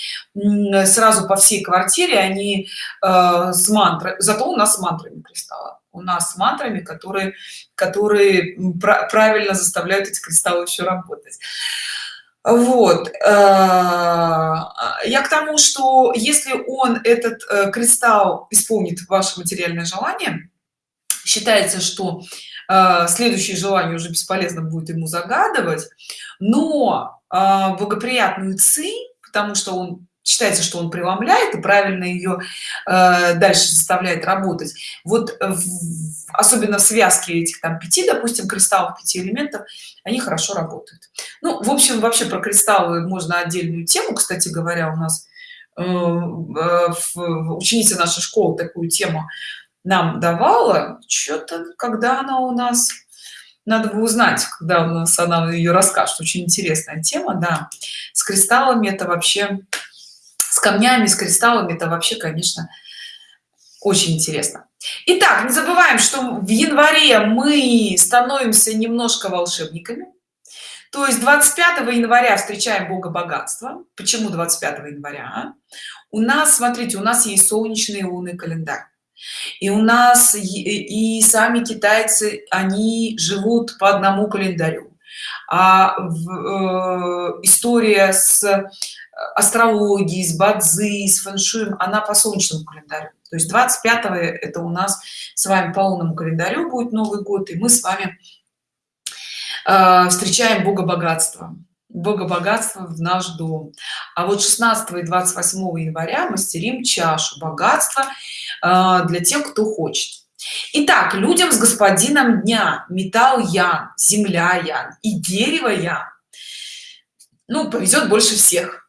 сразу по всей квартире. Они э, с мантрой зато у нас с мантрами кристалла у нас с мантрами которые которые правильно заставляют эти кристаллы еще работать вот э, я к тому что если он этот э, кристалл исполнит ваше материальное желание считается что э, следующее желание уже бесполезно будет ему загадывать но благоприятную ци потому что он считается что он преломляет и правильно ее э, дальше заставляет работать. Вот в, особенно в связке этих там пяти допустим кристаллов пяти элементов они хорошо работают. Ну в общем вообще про кристаллы можно отдельную тему кстати говоря у нас э, э, нашей школы такую тему нам давала. Что-то когда она у нас надо бы узнать когда у нас она ее расскажет. Очень интересная тема да. С кристаллами это вообще с камнями с кристаллами это вообще конечно очень интересно. Итак, не забываем что в январе мы становимся немножко волшебниками. То есть 25 января встречаем бога богатства. Почему 25 января? У нас смотрите у нас есть солнечный лунный календарь. И у нас и, сами китайцы они живут по одному календарю а в, э, история с астрологией с бадзи с фэншуем она по солнечному календарю. То есть 25 это у нас с вами по лунному календарю будет новый год и мы с вами э, встречаем бога богатства бога богатства в наш дом. А вот 16 и 28 января мастерим чашу богатства э, для тех кто хочет Итак, людям с господином дня. Металл ян земля ян и дерево ян. Ну повезет больше всех.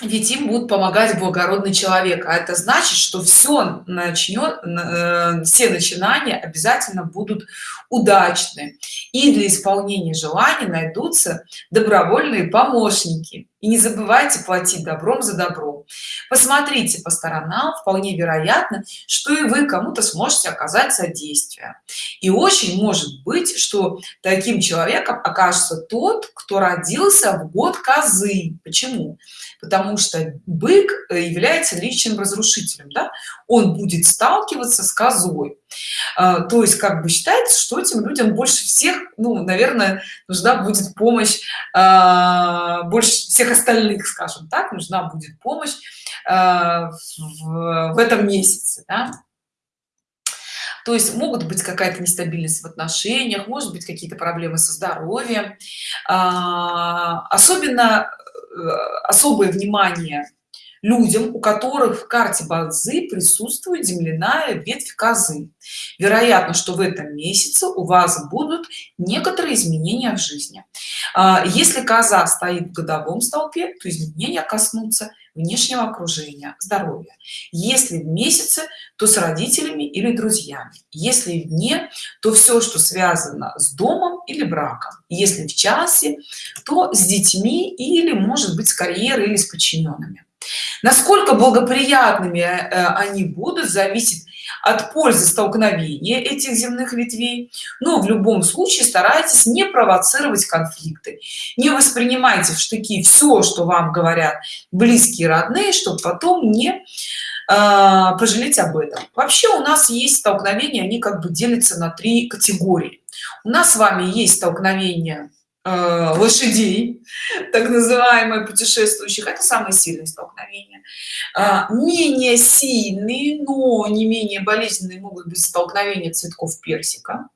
Ведь им будут помогать благородный человек. А это значит что все начнет э, все начинания обязательно будут удачны. И для исполнения желаний найдутся добровольные помощники и не забывайте платить добром за добро. Посмотрите по сторонам вполне вероятно что и вы кому-то сможете оказать содействие. И очень может быть что таким человеком окажется тот кто родился в год козы. Почему? Потому что бык является личным разрушителем да? он будет сталкиваться с козой. А, то есть как бы считается что этим людям больше всех ну наверное нужна будет помощь а, больше всех остальных скажем так нужна будет помощь э, в, в этом месяце да? то есть могут быть какая-то нестабильность в отношениях может быть какие-то проблемы со здоровьем а, особенно э, особое внимание людям у которых в карте бадзи присутствует земляная ветвь козы. Вероятно что в этом месяце у вас будут некоторые изменения в жизни. А, если коза стоит в годовом столпе то изменения коснутся внешнего окружения здоровья. Если в месяце то с родителями или друзьями. Если вне то все что связано с домом или браком. Если в часе то с детьми или может быть с карьерой или с подчиненными насколько благоприятными э, они будут зависит от пользы столкновения этих земных ветвей. Но в любом случае старайтесь не провоцировать конфликты. Не воспринимайте в штыки все что вам говорят близкие родные чтобы потом не э, пожалеть об этом. Вообще у нас есть столкновения они как бы делятся на три категории. У нас с вами есть столкновения лошадей так называемые путешествующих. Это самые сильные столкновения. А, менее сильные но не менее болезненные могут быть столкновения цветков персика.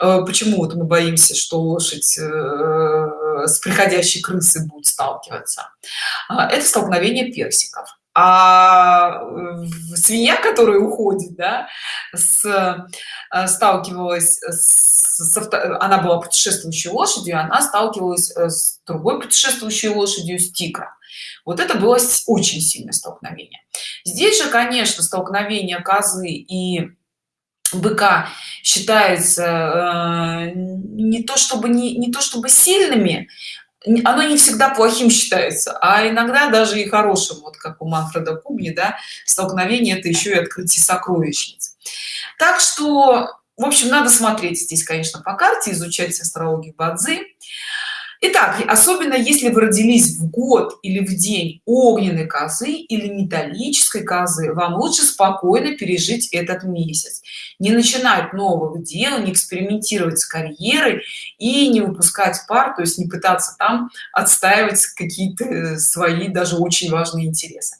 Э, почему вот мы боимся что лошадь э, с приходящей крысы будет сталкиваться? Это столкновение персиков. А свинья которая уходит да, с, сталкивалась с, она была путешествующей лошадью она сталкивалась э, с другой путешествующей лошадью с тигром. Вот это было очень сильное столкновение. Здесь же конечно столкновение козы и быка считается э, не то чтобы не, не то чтобы сильными оно не всегда плохим считается а иногда даже и хорошим вот как у манфреда кубни да столкновение это еще и открытие сокровищниц. Так что в общем надо смотреть здесь конечно по карте изучать астрологию бадзи Итак, особенно если вы родились в год или в день огненной козы или металлической козы, вам лучше спокойно пережить этот месяц. Не начинать новых дел, не экспериментировать с карьерой и не выпускать пар, то есть не пытаться там отстаивать какие-то свои даже очень важные интересы.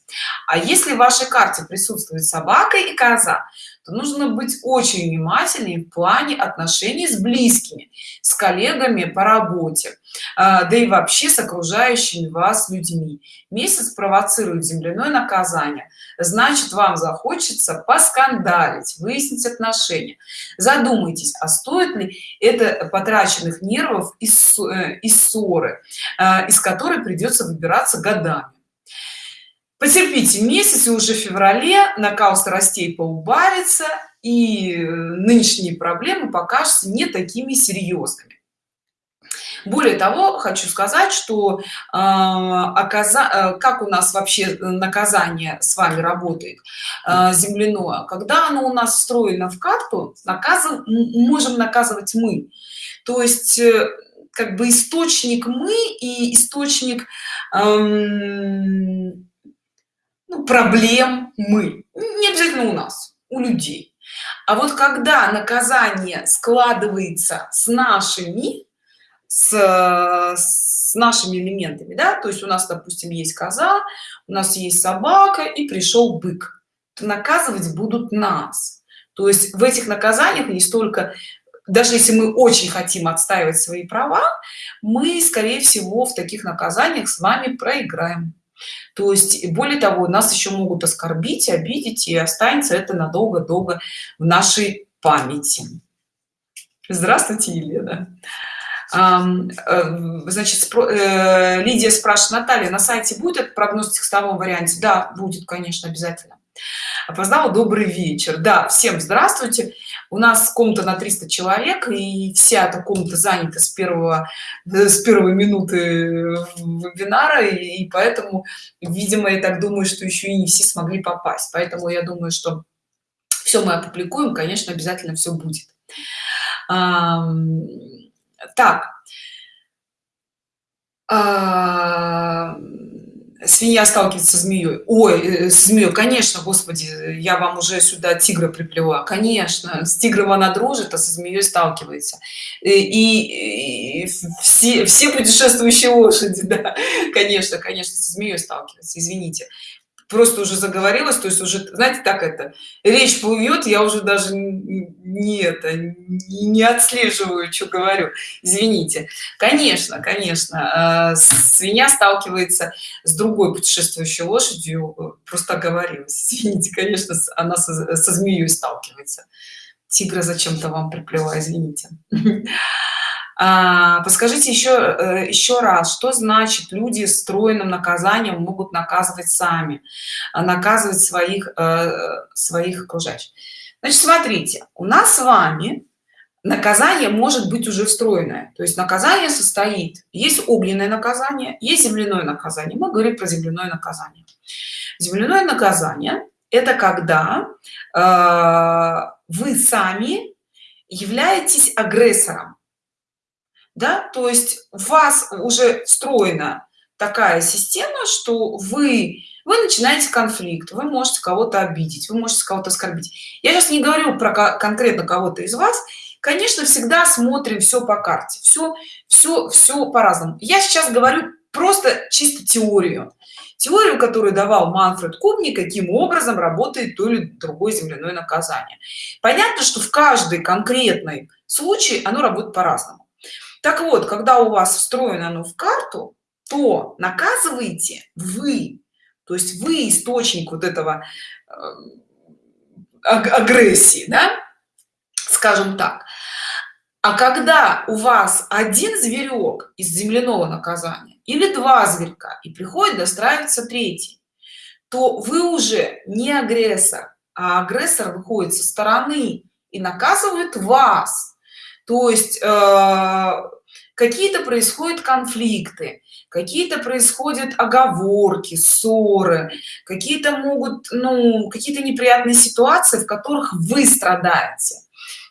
А если в вашей карте присутствует собака и коза, то нужно быть очень внимательнее в плане отношений с близкими с коллегами по работе а, да и вообще с окружающими вас людьми. Месяц провоцирует земляное наказание. Значит вам захочется поскандалить выяснить отношения. Задумайтесь а стоит ли это потраченных нервов из, э, ссоры а, из которой придется выбираться годами потерпите месяц и уже в феврале накал страстей поубавится и э, нынешние проблемы покажутся не такими серьезными. Более того хочу сказать что э, э, как у нас вообще наказание с вами работает э, земляное? Когда оно у нас встроено в карту наказан можем наказывать мы. То есть как бы источник мы и источник эм, ну, проблем мы. Не обязательно у нас у людей. А вот когда наказание складывается с нашими с, с нашими элементами да то есть у нас допустим есть коза у нас есть собака и пришел бык то наказывать будут нас. То есть в этих наказаниях не столько даже если мы очень хотим отстаивать свои права мы скорее всего в таких наказаниях с вами проиграем то есть более того нас еще могут оскорбить обидеть и останется это надолго-долго в нашей памяти. Здравствуйте елена. Э, значит э, лидия спрашивает наталья на сайте будет прогноз в текстовом варианте? Да будет конечно обязательно опознала добрый вечер да всем здравствуйте у нас комната на 300 человек и вся эта комната занята с первого э, с первой минуты вебинара и, и поэтому видимо я так думаю что еще и не все смогли попасть. Поэтому я думаю что все мы опубликуем конечно обязательно все будет. А, так. А, свинья сталкивается со змеей ой э, с змеей конечно господи я вам уже сюда тигра приплела. Конечно с тигром она дружит а со змеей сталкивается. И, и, и все все путешествующие лошади да конечно конечно со змеей сталкивается извините просто уже заговорилась то есть уже знаете так это речь плывет я уже даже не это не отслеживаю что говорю. Извините. Конечно конечно э, свинья сталкивается с другой путешествующей лошадью э, просто оговорилась. Извините конечно она со, со змеей сталкивается. Тигра зачем-то вам приплела извините подскажите еще э, еще раз что значит люди с стройным наказанием могут наказывать сами? А, наказывать своих э, своих окружающих. Значит смотрите у нас с вами наказание может быть уже встроенное. То есть наказание состоит есть огненное наказание есть земляное наказание. Мы говорим про земляное наказание. Земляное наказание это когда э, вы сами являетесь агрессором да? То есть у вас уже встроена такая система что вы вы начинаете конфликт вы можете кого-то обидеть вы можете кого-то оскорбить. Я сейчас не говорю про конкретно кого-то из вас. Конечно всегда смотрим все по карте. Все все все по-разному. Я сейчас говорю просто чисто теорию. Теорию которую давал манфред кубни каким образом работает то или другое земляное наказание. Понятно что в каждый конкретный случай оно работает по-разному так вот когда у вас встроено оно в карту то наказываете вы. То есть вы источник вот этого э, агрессии да? Скажем так. А когда у вас один зверек из земляного наказания или два зверька и приходит достраиваться третий то вы уже не агрессор а агрессор выходит со стороны и наказывает вас то есть э, какие-то происходят конфликты какие-то происходят оговорки ссоры какие-то могут ну какие-то неприятные ситуации в которых вы страдаете.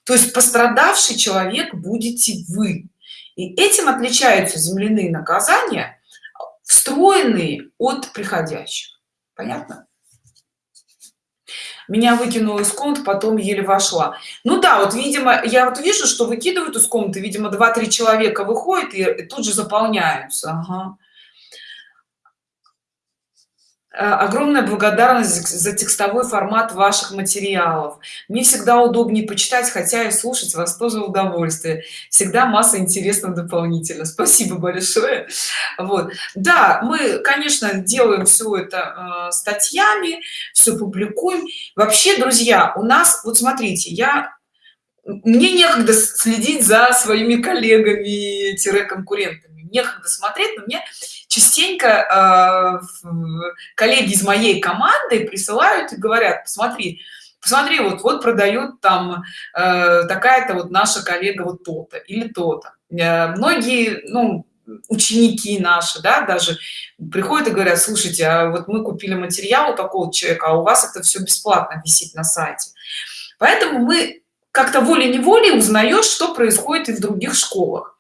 То есть пострадавший человек будете вы. И этим отличаются земляные наказания встроенные от приходящих. Понятно меня выкинуло из комнаты потом еле вошла ну да вот видимо я вот вижу что выкидывают из комнаты видимо два-три человека выходит и тут же заполняются ага. Э, огромная благодарность за текстовой формат ваших материалов. Мне всегда удобнее почитать хотя и слушать вас тоже удовольствие. Всегда масса интересного дополнительно. Спасибо большое. Вот. Да мы конечно делаем все это э, статьями все публикуем. Вообще друзья у нас вот смотрите я мне некогда следить за своими коллегами конкурентами некогда смотреть но мне частенько э, коллеги из моей команды присылают и говорят посмотри посмотри вот вот продают там э, такая-то вот наша коллега вот то-то или то-то э, многие ну ученики наши да даже приходят и говорят слушайте а вот мы купили материал у такого человека а у вас это все бесплатно висит на сайте поэтому мы как-то волей-неволей узнаешь что происходит и в других школах.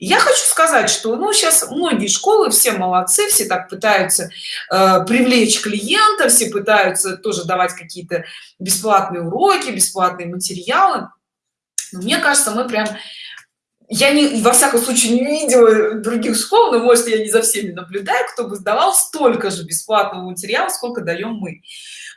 Я хочу сказать что ну сейчас многие школы все молодцы все так пытаются э, привлечь клиента все пытаются тоже давать какие-то бесплатные уроки бесплатные материалы. Но мне кажется мы прям я не во всяком случае не видела других школ но может я не за всеми наблюдаю кто бы сдавал столько же бесплатного материала сколько даем мы.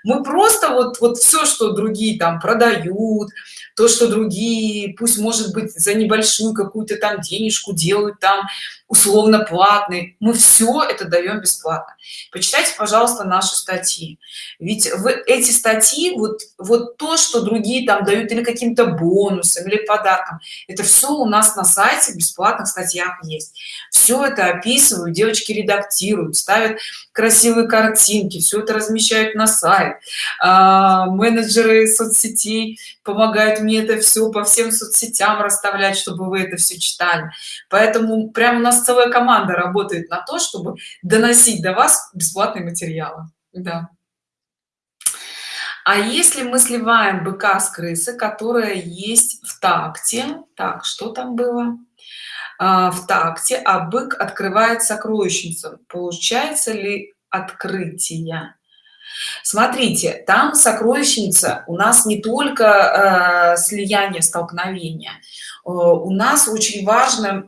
Мы просто вот вот все что другие там продают то что другие пусть может быть за небольшую какую-то там денежку делают там условно платный мы все это даем бесплатно. Почитайте пожалуйста наши статьи. Ведь в эти статьи вот вот то что другие там дают или каким-то бонусом или подарком это все у нас на сайте в бесплатных статьях есть. Все это описывают девочки редактируют ставят красивые картинки все это размещают на сайт. А, менеджеры соцсетей помогают мне это все по всем соцсетям расставлять чтобы вы это все читали. Поэтому прямо у нас целая команда работает на то чтобы доносить до вас бесплатные материалы. Да. А если мы сливаем быка с крысы которая есть в такте так что там было? А, в такте а бык открывает сокровищницу получается ли открытие смотрите там сокровищница у нас не только э, слияние столкновения у нас очень важно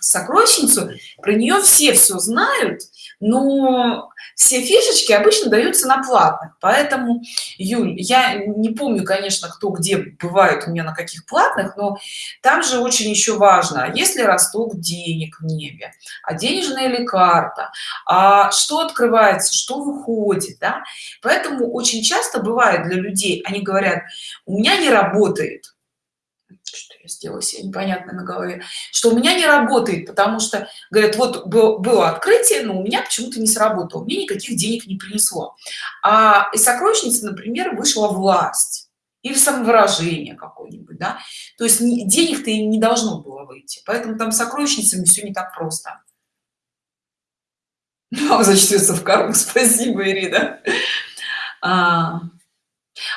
сокровищницу про нее все все знают но все фишечки обычно даются на платных поэтому юль я не помню конечно кто где бывает у меня на каких платных но там же очень еще важно а если росток денег в небе а денежная ли карта а что открывается что выходит да? поэтому очень часто бывает для людей они говорят у меня не работает я сделала себе непонятно на голове что у меня не работает потому что говорят вот было, открытие но у меня почему-то не сработало мне никаких денег не принесло. А из сокровищницы например вышла власть или самовыражение какое-нибудь да? То есть денег-то и не должно было выйти поэтому там сокровищницами все не так просто. Ну, зачтется в карму спасибо ирина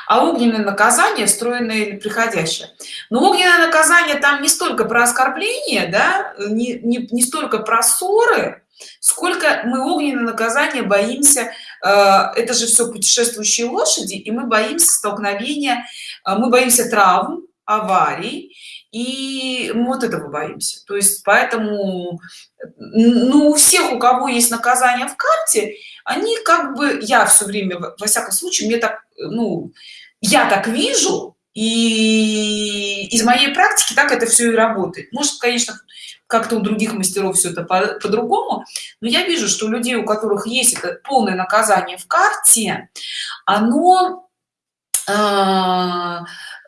а, огненное наказание встроенное или приходящее но огненное наказание там не столько про оскорбление да не, не, не столько про ссоры сколько мы огненное наказание боимся э, это же все путешествующие лошади и мы боимся столкновения э, мы боимся травм аварий и вот этого боимся. То есть поэтому ну у всех у кого есть наказание в карте они как бы я все время во всяком случае мне так ну я так вижу и из моей практики так это все и работает. Может конечно как-то у других мастеров все это по-другому по но я вижу что у людей у которых есть это полное наказание в карте оно э,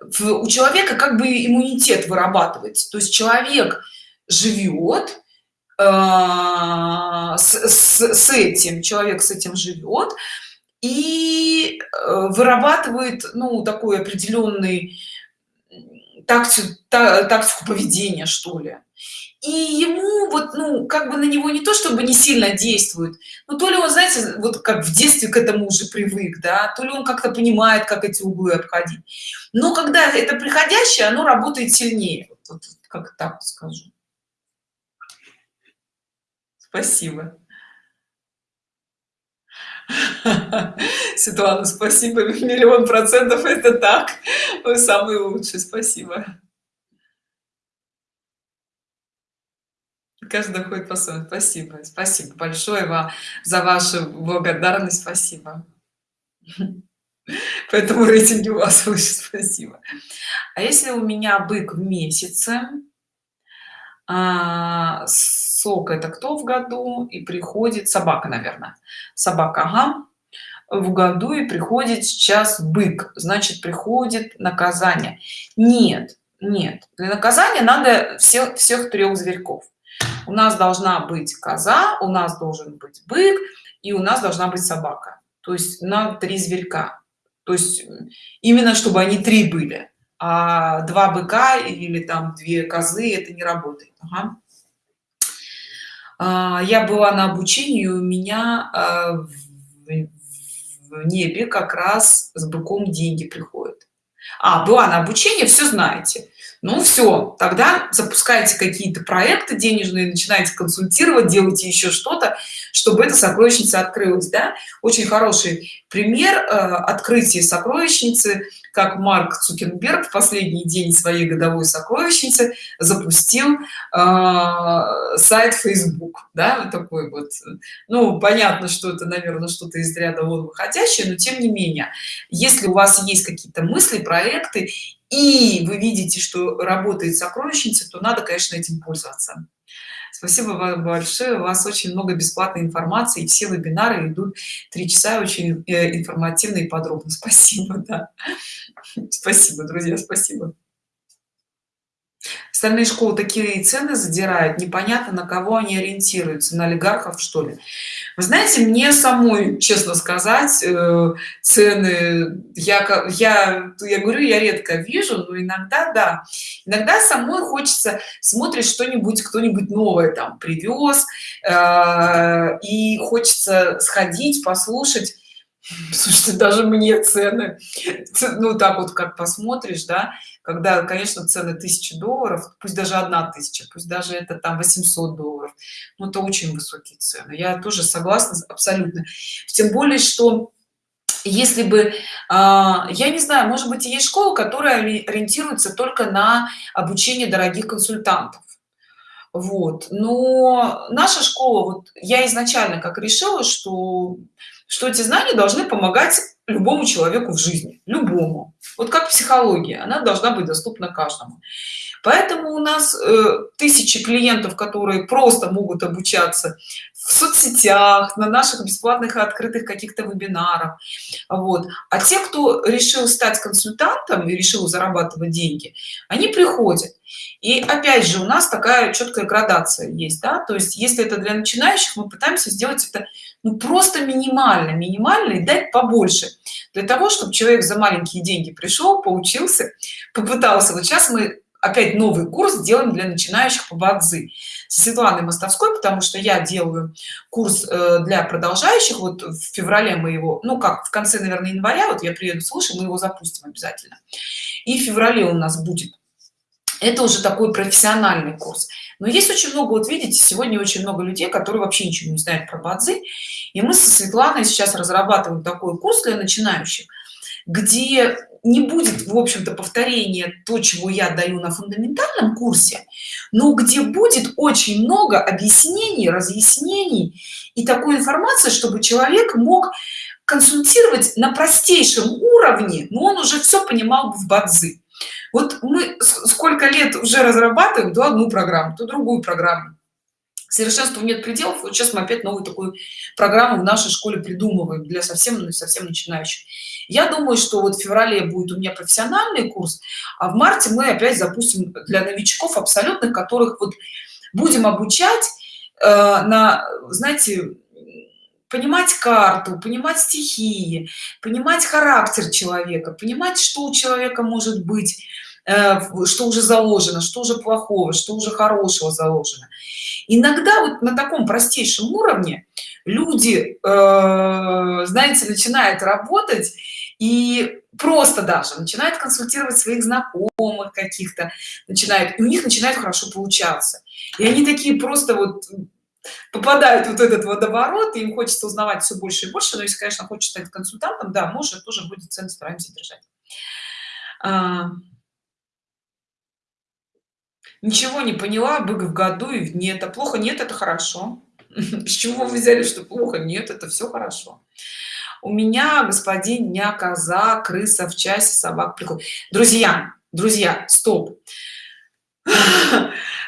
у человека как бы иммунитет вырабатывается. То есть человек живет э, с, с, с этим человек с этим живет и э, вырабатывает ну такой определенный тактику, тактику поведения что ли и ему вот ну как бы на него не то чтобы не сильно действует но то ли он знаете вот как в детстве к этому уже привык да то ли он как-то понимает как эти углы обходить но когда это приходящее оно работает сильнее вот, вот, как так скажу спасибо Светлана, спасибо. Миллион процентов это так. Вы самый лучший. Спасибо. Каждый ходит по-своему. Спасибо. Спасибо большое вам за вашу благодарность. Спасибо. Поэтому рейтинги у вас выше. Спасибо. А если у меня бык в месяце, а, сок это кто в году и приходит собака наверное собака ага. в году и приходит сейчас бык значит приходит наказание нет нет для наказания надо всех всех трех зверьков у нас должна быть коза у нас должен быть бык и у нас должна быть собака. То есть на три зверька. То есть именно чтобы они три были а два быка или там две козы это не работает. Ага. а, я была на обучении у меня а, в, в небе как раз с быком деньги приходят. А была на обучение все знаете ну все тогда запускайте какие-то проекты денежные начинаете консультировать делайте еще что-то чтобы эта сокровищница открылась да? очень хороший пример э, открытия сокровищницы как марк цукерберг в последний день своей годовой сокровищницы запустил э, сайт facebook да вот такой вот ну понятно что это наверное что-то из ряда вон выходящее но тем не менее если у вас есть какие-то мысли проекты и вы видите что работает сокровищница то надо конечно этим пользоваться. Спасибо вам большое. У вас очень много бесплатной информации все вебинары идут три часа очень э, информативно и подробно. Спасибо да. спасибо друзья спасибо остальные школы такие цены задирают непонятно на кого они ориентируются на олигархов что ли. Вы знаете мне самой честно сказать э, цены я я я говорю я редко вижу но иногда да. Иногда самой хочется смотреть что-нибудь кто-нибудь новое там привез э, и хочется сходить послушать слушайте даже мне цены ну так вот как посмотришь да когда конечно цены тысячи долларов пусть даже одна тысяча пусть даже это там 800 долларов но это очень высокие цены. Я тоже согласна абсолютно. Тем более что если бы а, я не знаю может быть есть школа которая ориентируется только на обучение дорогих консультантов. Вот. Но наша школа вот я изначально как решила что что эти знания должны помогать любому человеку в жизни любому. Вот как психология она должна быть доступна каждому поэтому у нас э, тысячи клиентов которые просто могут обучаться в соцсетях на наших бесплатных и открытых каких-то вебинарах. Вот. А те кто решил стать консультантом и решил зарабатывать деньги они приходят. И опять же у нас такая четкая градация есть да. То есть если это для начинающих мы пытаемся сделать это ну просто минимально минимально и дать побольше. Для того чтобы человек за маленькие деньги пришел поучился попытался. Вот сейчас мы опять новый курс делаем для начинающих по бадзи. С светланой мостовской потому что я делаю курс э, для продолжающих. Вот в феврале мы его ну как в конце наверное января вот я приеду слушай мы его запустим обязательно. И в феврале у нас будет это уже такой профессиональный курс. Но есть очень много вот видите сегодня очень много людей которые вообще ничего не знают про бадзи. И мы со светланой сейчас разрабатываем такой курс для начинающих где не будет в общем-то повторения то чего я даю на фундаментальном курсе но где будет очень много объяснений разъяснений и такой информации чтобы человек мог консультировать на простейшем уровне но он уже все понимал в бадзи. Вот мы сколько лет уже разрабатываем то одну программу то другую программу совершенству нет пределов вот сейчас мы опять новую такую программу в нашей школе придумываем для совсем совсем начинающих. Я думаю что вот в феврале будет у меня профессиональный курс а в марте мы опять запустим для новичков абсолютных которых вот будем обучать э, на знаете понимать карту понимать стихии понимать характер человека понимать что у человека может быть что уже заложено что уже плохого что уже хорошего заложено. Иногда вот на таком простейшем уровне люди э, знаете начинают работать и просто даже начинают консультировать своих знакомых каких-то начинают и у них начинает хорошо получаться. И они такие просто вот попадают вот этот водоворот и им хочется узнавать все больше и больше но если конечно хочет стать консультантом да может тоже будет цену стараемся держать. А... ничего не поняла бык в году и в это плохо нет это хорошо с чего вы взяли что плохо? Нет это все хорошо у меня господин дня коза крыса в часе собак приходит. Друзья друзья стоп.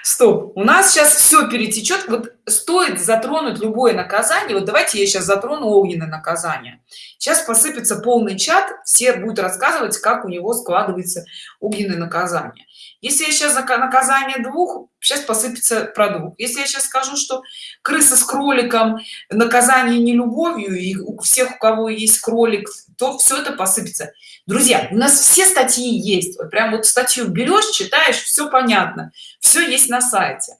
Стоп. У нас сейчас все перетечет вот стоит затронуть любое наказание. Вот давайте я сейчас затрону огненное наказание. Сейчас посыпется полный чат все будут рассказывать как у него складывается огненное наказание если я сейчас за наказание двух сейчас посыпется про двух. Если я сейчас скажу что крыса с кроликом наказание не любовью и у всех у кого есть кролик то все это посыпется. Друзья у нас все статьи есть. Вот прям вот статью берешь читаешь все понятно. Все есть на сайте.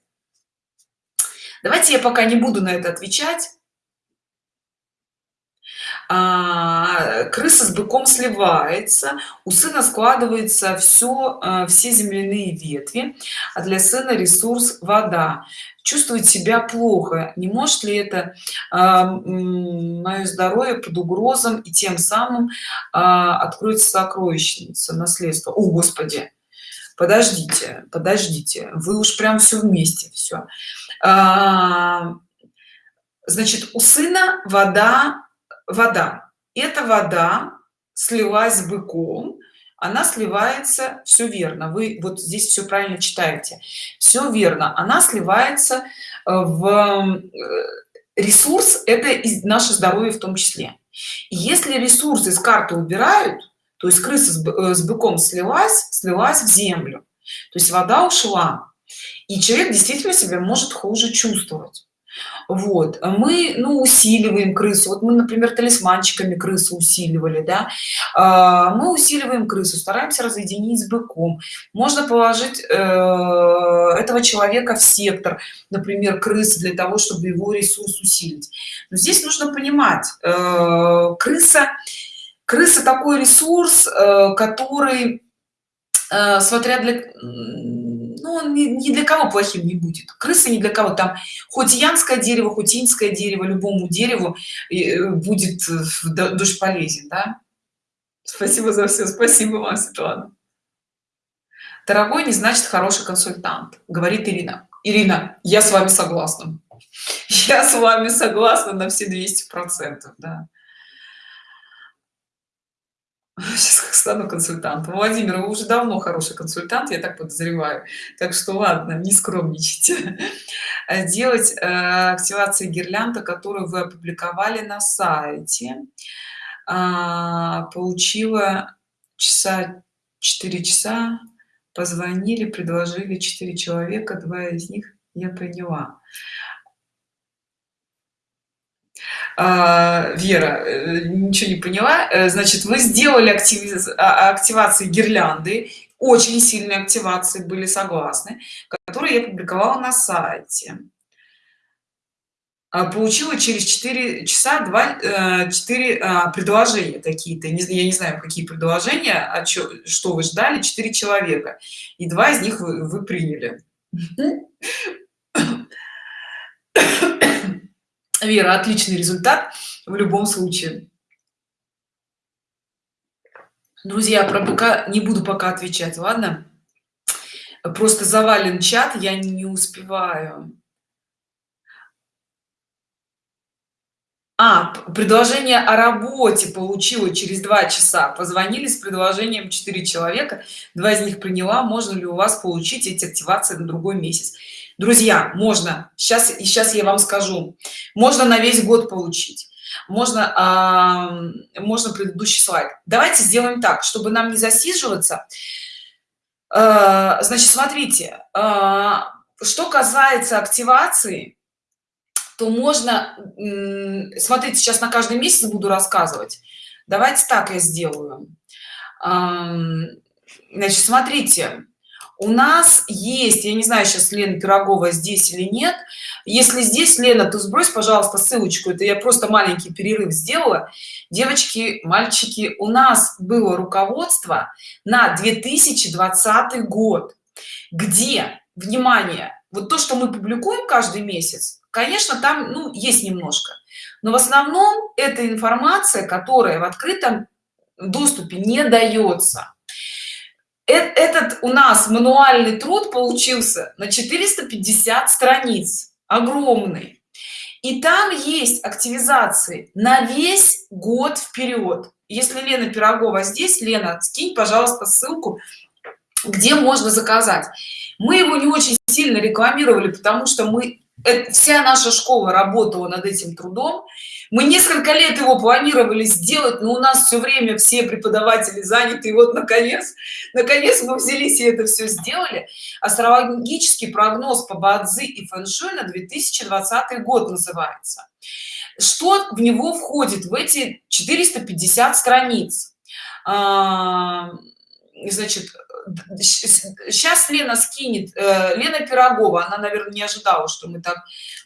Давайте я пока не буду на это отвечать а, крыса с быком сливается у сына складывается все э, все земляные ветви а для сына ресурс вода. Чувствует себя плохо. Не может ли это а, мое здоровье под угрозом и тем самым а, откроется сокровищница наследство? О господи! Подождите подождите. Вы уж прям все вместе все а, значит у сына вода вода. Эта вода слилась с быком она сливается все верно вы вот здесь все правильно читаете. Все верно она сливается э, в э, ресурс это из наше здоровье в том числе. И если ресурсы из карты убирают то есть крыса э, с быком слилась слилась в землю то есть вода ушла и человек действительно себя может хуже чувствовать вот мы ну усиливаем крысу. Вот мы например талисманчиками крысу усиливали да. А, мы усиливаем крысу стараемся разъединить с быком. Можно положить э, этого человека в сектор например крысы для того чтобы его ресурс усилить. Но здесь нужно понимать э, крыса крыса такой ресурс э, который смотря для ну, он ни, для кого плохим не будет. Крысы ни для кого. Там хоть янское дерево хоть инское дерево любому дереву э, будет душ полезен да? спасибо за все спасибо вам светлана. Дорогой не значит хороший консультант говорит ирина. Ирина я с вами согласна. Я с вами согласна на все 200 процентов да сейчас как стану консультантом. Владимир вы уже давно хороший консультант я так подозреваю. Так что ладно не скромничайте. Делать э, активации гирлянда которую вы опубликовали на сайте. А, получила часа 4 часа. Позвонили предложили 4 человека. Два из них я приняла а, Вера э, ничего не поняла. Э, значит вы сделали актив... А, активации гирлянды. Очень сильные активации были согласны которые я публиковала на сайте. А, получила через 4 часа 2 4 э, предложения какие-то. Я не знаю какие предложения а что, что вы ждали. 4 человека. И два из них вы, вы приняли Вера, отличный результат в любом случае. Друзья, про пока не буду пока отвечать, ладно? Просто завален чат, я не успеваю. А, предложение о работе получила через два часа. Позвонили с предложением 4 человека, два из них приняла. Можно ли у вас получить эти активации на другой месяц? Друзья можно. Сейчас и сейчас я вам скажу. Можно на весь год получить. Можно а, можно предыдущий слайд. Давайте сделаем так чтобы нам не засиживаться. А, значит смотрите а, что касается активации то можно смотрите сейчас на каждый месяц буду рассказывать. Давайте так я сделаю. Значит смотрите у нас есть я не знаю сейчас лена пирогова здесь или нет. Если здесь лена то сбрось пожалуйста ссылочку. Это я просто маленький перерыв сделала. Девочки мальчики у нас было руководство на 2020 год где внимание вот то что мы публикуем каждый месяц конечно там ну есть немножко. Но в основном это информация которая в открытом доступе не дается этот у нас мануальный труд получился на 450 страниц. Огромный. И там есть активизации на весь год вперед если лена пирогова здесь лена скинь пожалуйста ссылку где можно заказать. Мы его не очень сильно рекламировали потому что мы вся наша школа работала над этим трудом. Мы несколько лет его планировали сделать но у нас все время все преподаватели заняты и вот наконец наконец мы взялись и это все сделали. Астрологический прогноз по бадзи и фэншуй на 2020 год называется. Что в него входит? В эти 450 страниц. А, значит сейчас лена скинет э, лена пирогова она наверное не ожидала что мы так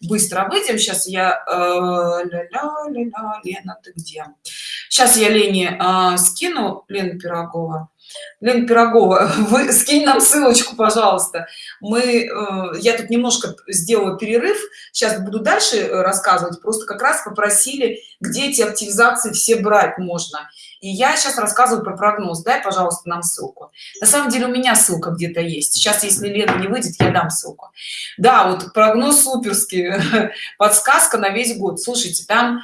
быстро выйдем. Сейчас я э, ля -ля -ля лена ты где? Сейчас я лене э, скину лена пирогова Лена Пирогова, вы скинь нам ссылочку, пожалуйста. Мы, э, я тут немножко сделала перерыв, сейчас буду дальше э, рассказывать, просто как раз попросили, где эти активизации все брать можно. И я сейчас рассказываю про прогноз. Дай, пожалуйста, нам ссылку. На самом деле у меня ссылка где-то есть. Сейчас, если Лена не выйдет, я дам ссылку. Да, вот прогноз суперский, подсказка на весь год. Слушайте, там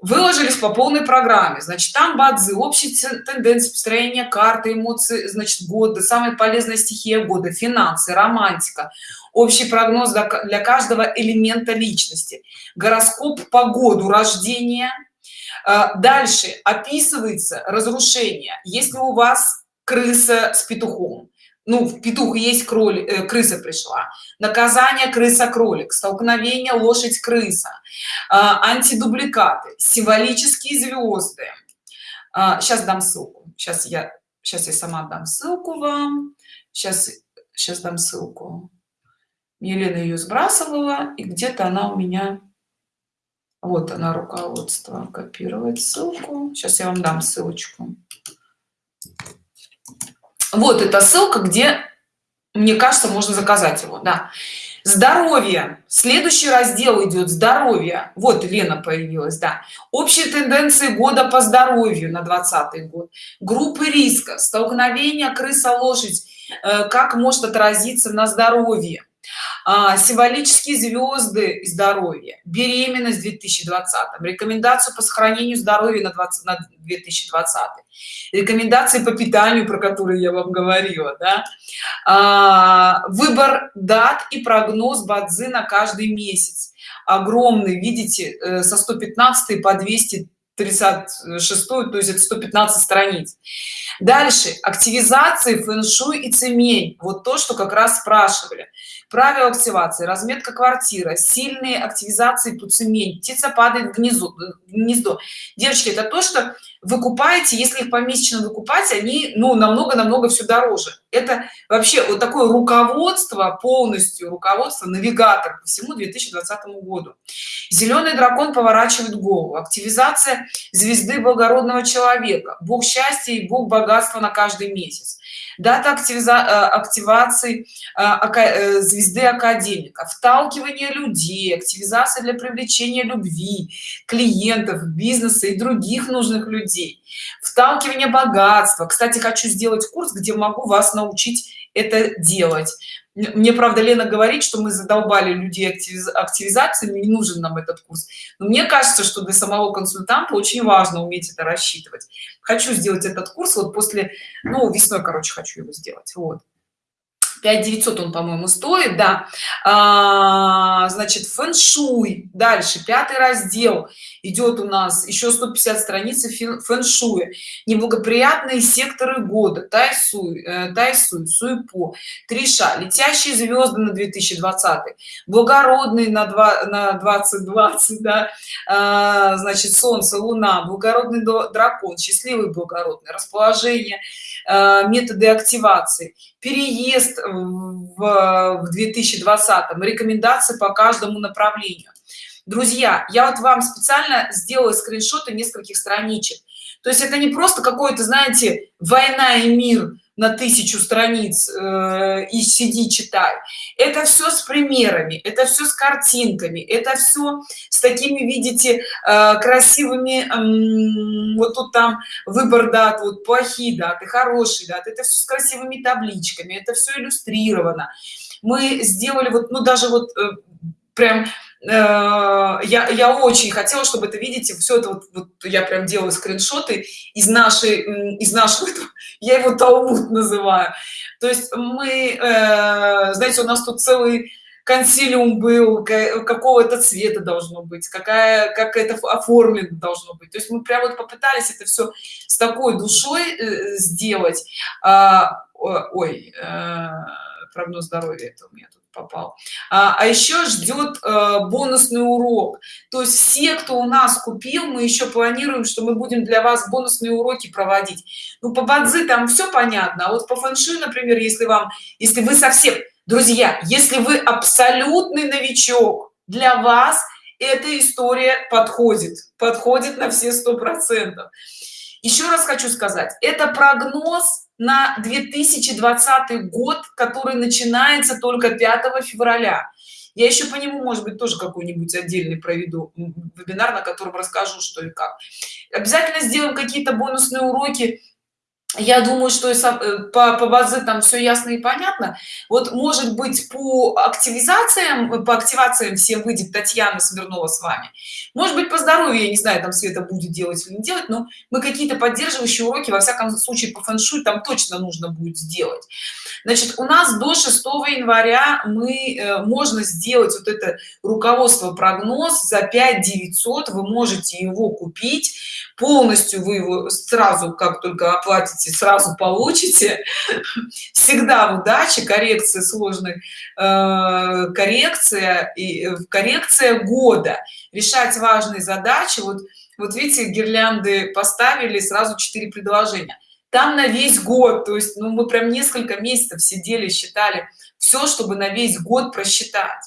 выложились по полной программе. Значит там бадзи общие тенденции построения карты эмоции значит года самая полезная стихия года финансы романтика общий прогноз для каждого элемента личности гороскоп по году рождения. А, дальше описывается разрушение. Если у вас крыса с петухом ну в петух есть кролик э, крыса пришла. Наказание крыса кролик столкновение лошадь крыса. Э, антидубликаты символические звезды. Э, сейчас дам ссылку. Сейчас я сейчас я сама дам ссылку вам. Сейчас сейчас дам ссылку. Елена ее сбрасывала и где-то она у меня вот она руководство копировать ссылку. Сейчас я вам дам ссылочку вот эта ссылка где мне кажется можно заказать его да. Здоровье. Следующий раздел идет здоровье. Вот лена появилась да. Общие тенденции года по здоровью на 20 год. Группы риска. Столкновения крыса лошадь э, как может отразиться на здоровье а, символические звезды здоровья беременность 2020 рекомендацию по сохранению здоровья на 20 на 2020 рекомендации по питанию про которые я вам говорила да? а, выбор дат и прогноз бадзи на каждый месяц. Огромный видите э, со 115 по 200 36 то есть это 115 страниц. Дальше. Активизации фэн-шуй и цемень. Вот то что как раз спрашивали. Правила активации. Разметка квартира сильные активизации по цемень. Птица падает в гнездо гнездо. Девочки это то что вы купаете если их помесячно выкупать они ну намного намного все дороже. Это вообще вот такое руководство полностью руководство навигатор по всему 2020 году. Зеленый дракон поворачивает голову активизация звезды благородного человека. Бог счастья и бог богатства на каждый месяц дата активиза э, активации э, э, звезды академика вталкивание людей активизация для привлечения любви клиентов бизнеса и других нужных людей вталкивание богатства. Кстати хочу сделать курс где могу вас научить это делать мне правда лена говорит что мы задолбали людей активиз активизациями не нужен нам этот курс. Но мне кажется что для самого консультанта очень важно уметь это рассчитывать. Хочу сделать этот курс вот после ну весной короче хочу его сделать вот 5 900 он по-моему стоит да. А, значит фэн-шуй. Дальше пятый раздел. Идет у нас еще 150 страниц фэн-шуя неблагоприятные секторы года. Тайсуй э, тайсуй суйпо. Триша. Летящие звезды на 2020 благородный на 2 на 2020 да. А, значит солнце луна. Благородный дракон. Счастливый благородный. Расположение методы активации. Переезд в, в 2020 рекомендации по каждому направлению. Друзья я вот вам специально сделала скриншоты нескольких страничек. То есть это не просто какой-то знаете война и мир на тысячу страниц э, и сиди читай. Это все с примерами это все с картинками это все с такими видите э, красивыми вот тут там выбор дат вот плохие даты хорошие даты это все с красивыми табличками это все иллюстрировано. Мы сделали вот ну даже вот э, прям Э, я я очень хотела чтобы это видите все это вот, вот я прям делаю скриншоты из нашей из нашего я его талмуд называю. То есть мы э, знаете у нас тут целый консилиум был какого-то цвета должно быть какая как это оформлено должно быть. То есть мы прям вот попытались это все с такой душой э, сделать. А, ой прогноз здоровья это у меня тут попал. А, а еще ждет э, бонусный урок. То есть все кто у нас купил мы еще планируем что мы будем для вас бонусные уроки проводить. Ну по бадзи там все понятно а вот по фэншуй например если вам если вы совсем друзья если вы абсолютный новичок для вас эта история подходит подходит на все сто процентов еще раз хочу сказать это прогноз на 2020 год который начинается только 5 февраля. Я еще по нему может быть тоже какой-нибудь отдельный проведу вебинар на котором расскажу что и как. Обязательно сделаем какие-то бонусные уроки я думаю что э, по, по базе там все ясно и понятно. Вот может быть по активизациям по активациям всем выйдет татьяна смирнова с вами. Может быть по здоровью я не знаю там света будет делать или не делать но мы какие-то поддерживающие уроки во всяком случае по фэншуй там точно нужно будет сделать. Значит у нас до 6 января мы э, можно сделать вот это руководство прогноз за 5 900 вы можете его купить полностью вы его сразу как только оплатите сразу получите. Всегда в удаче коррекция сложной э, коррекция и э, коррекция года. Решать важные задачи. Вот вот видите гирлянды поставили сразу четыре предложения. Там на весь год то есть ну мы прям несколько месяцев сидели считали все чтобы на весь год просчитать.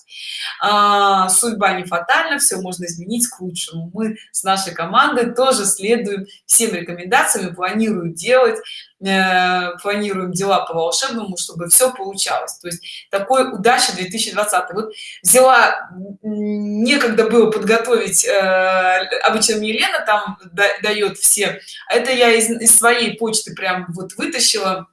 А, судьба не фатальна все можно изменить к лучшему. Мы с нашей командой тоже следуем всем рекомендациям и планирую делать э, планируем дела по волшебному чтобы все получалось. То есть такой удачи 2020 вот взяла некогда было подготовить э, обычно мне лена там дает все. Это я из, из своей почты прям вот вытащила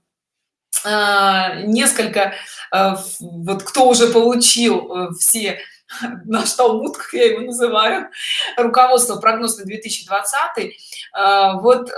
несколько Э, вот кто уже получил э, все наш талмуд как я его называю руководство прогноз на 2020 э, вот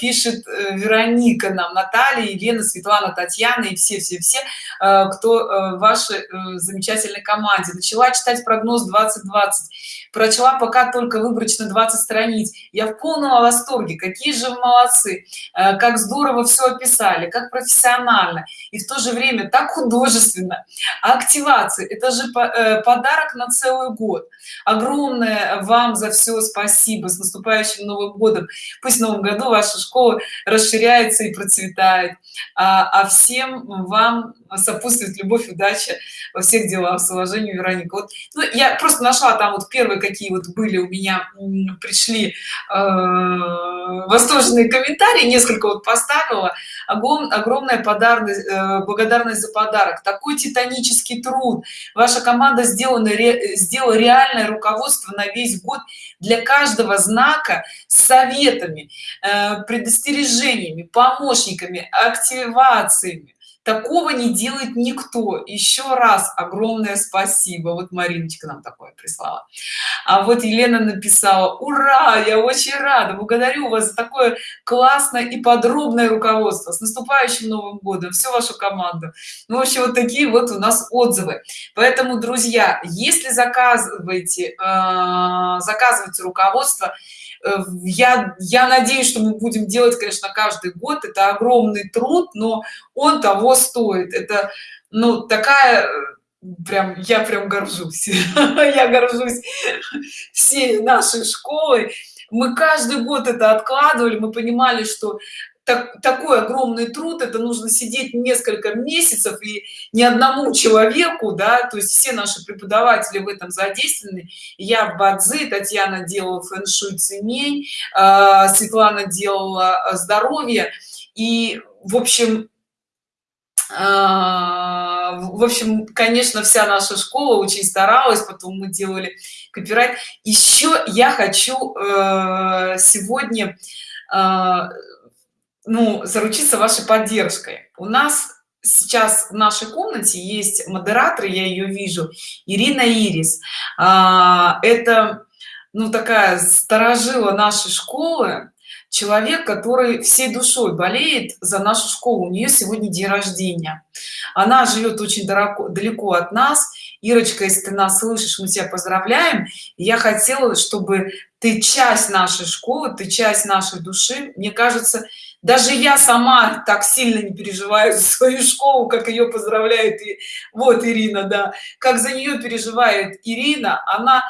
пишет вероника нам наталья елена светлана татьяна и все все все кто в вашей замечательной команде. Начала читать прогноз 2020 прочла пока только выборочно 20 страниц. Я в полном восторге. Какие же молодцы. Э, как здорово все описали как профессионально. И в то же время так художественно. Активации это же э, подарок на целый год. Огромное вам за все спасибо. С наступающим новым годом. Пусть в новом году ваша школа расширяется и процветает. А, а всем вам сопутствует любовь удача во всех делах с уважением вероника. Вот ну, я просто нашла там вот первые какие вот были у меня пришли э, восторженные комментарии несколько вот поставила. Огром, огромная подарность э, благодарность за подарок. Такой титанический труд. Ваша команда сделана ре, сделала реальное руководство на весь год для каждого знака с советами э, предостережениями помощниками активациями такого не делает никто. Еще раз огромное спасибо. Вот мариночка нам такое прислала. А вот елена написала ура! Я очень рада! Благодарю вас за такое классное и подробное руководство. С наступающим новым годом! Всю вашу команду ну, в общем вот такие вот у нас отзывы. Поэтому друзья если заказываете э, заказывайте руководство я я надеюсь что мы будем делать конечно каждый год. Это огромный труд но он того стоит. Это ну такая прям я прям горжусь. Я горжусь всей нашей школой. Мы каждый год это откладывали. Мы понимали что так, такой огромный труд это нужно сидеть несколько месяцев и ни одному человеку да то есть все наши преподаватели в этом задействованы. Я в бадзи татьяна делала фэн-шуй цемень э, светлана делала э, здоровье. И в общем э, в общем конечно вся наша школа очень старалась потом мы делали копирайт. Еще я хочу э, сегодня э, ну заручиться вашей поддержкой. У нас сейчас в нашей комнате есть модератор я ее вижу ирина ирис. А, это ну такая сторожила нашей школы человек который всей душой болеет за нашу школу. У нее сегодня день рождения. Она живет очень далеко далеко от нас. Ирочка если ты нас слышишь мы тебя поздравляем. Я хотела чтобы ты часть нашей школы ты часть нашей души. Мне кажется даже я сама так сильно не переживаю за свою школу как ее поздравляет и вот ирина да. Как за нее переживает ирина она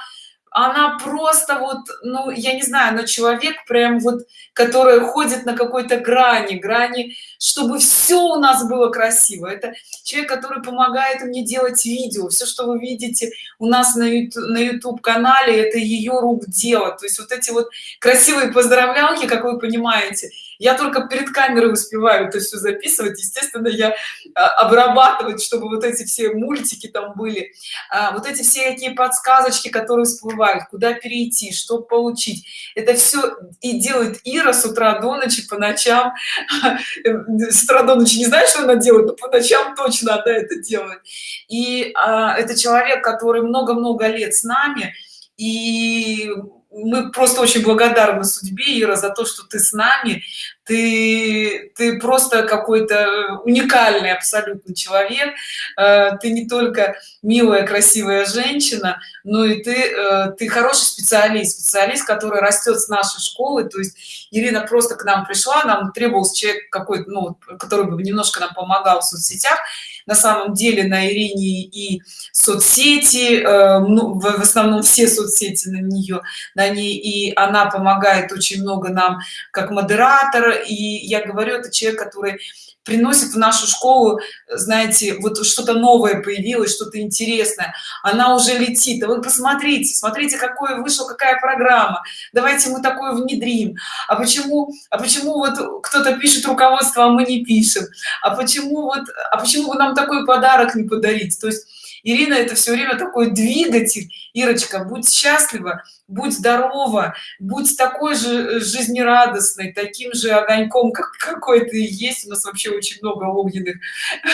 она просто вот ну я не знаю но человек прям вот который ходит на какой-то грани грани чтобы все у нас было красиво. Это человек который помогает мне делать видео. Все что вы видите у нас на YouTube, на YouTube канале это ее рук дело. То есть вот эти вот красивые поздравлялки как вы понимаете я только перед камерой успеваю это все записывать. Естественно я а, обрабатывать чтобы вот эти все мультики там были. А, вот эти все какие подсказочки которые всплывают. Куда перейти что получить. Это все и делает ира с утра до ночи по ночам. С утра до ночи не знаю что она делает но по ночам точно она это делает. И а, это человек который много-много лет с нами. И мы просто очень благодарны судьбе ира за то что ты с нами. Ты ты просто какой-то уникальный абсолютно человек. Э, ты не только милая красивая женщина но и ты э, ты хороший специалист специалист который растет с нашей школы. То есть ирина просто к нам пришла нам требовался человек какой-то ну который бы немножко нам помогал в соцсетях на самом деле на ирине и соцсети э, ну, в основном все соцсети на нее на ней и она помогает очень много нам как модератор. И я говорю это человек который приносит в нашу школу знаете вот что-то новое появилось что-то интересное. Она уже летит. А вы посмотрите смотрите какой вышел какая программа. Давайте мы такое внедрим. А почему а почему вот кто-то пишет руководство а мы не пишем? А почему вот а почему вы нам такой подарок не подарить? То есть ирина это все время такой двигатель. Ирочка будь счастлива будь здорова будь такой же жизнерадостной таким же огоньком как какой ты есть. У нас вообще очень много огненных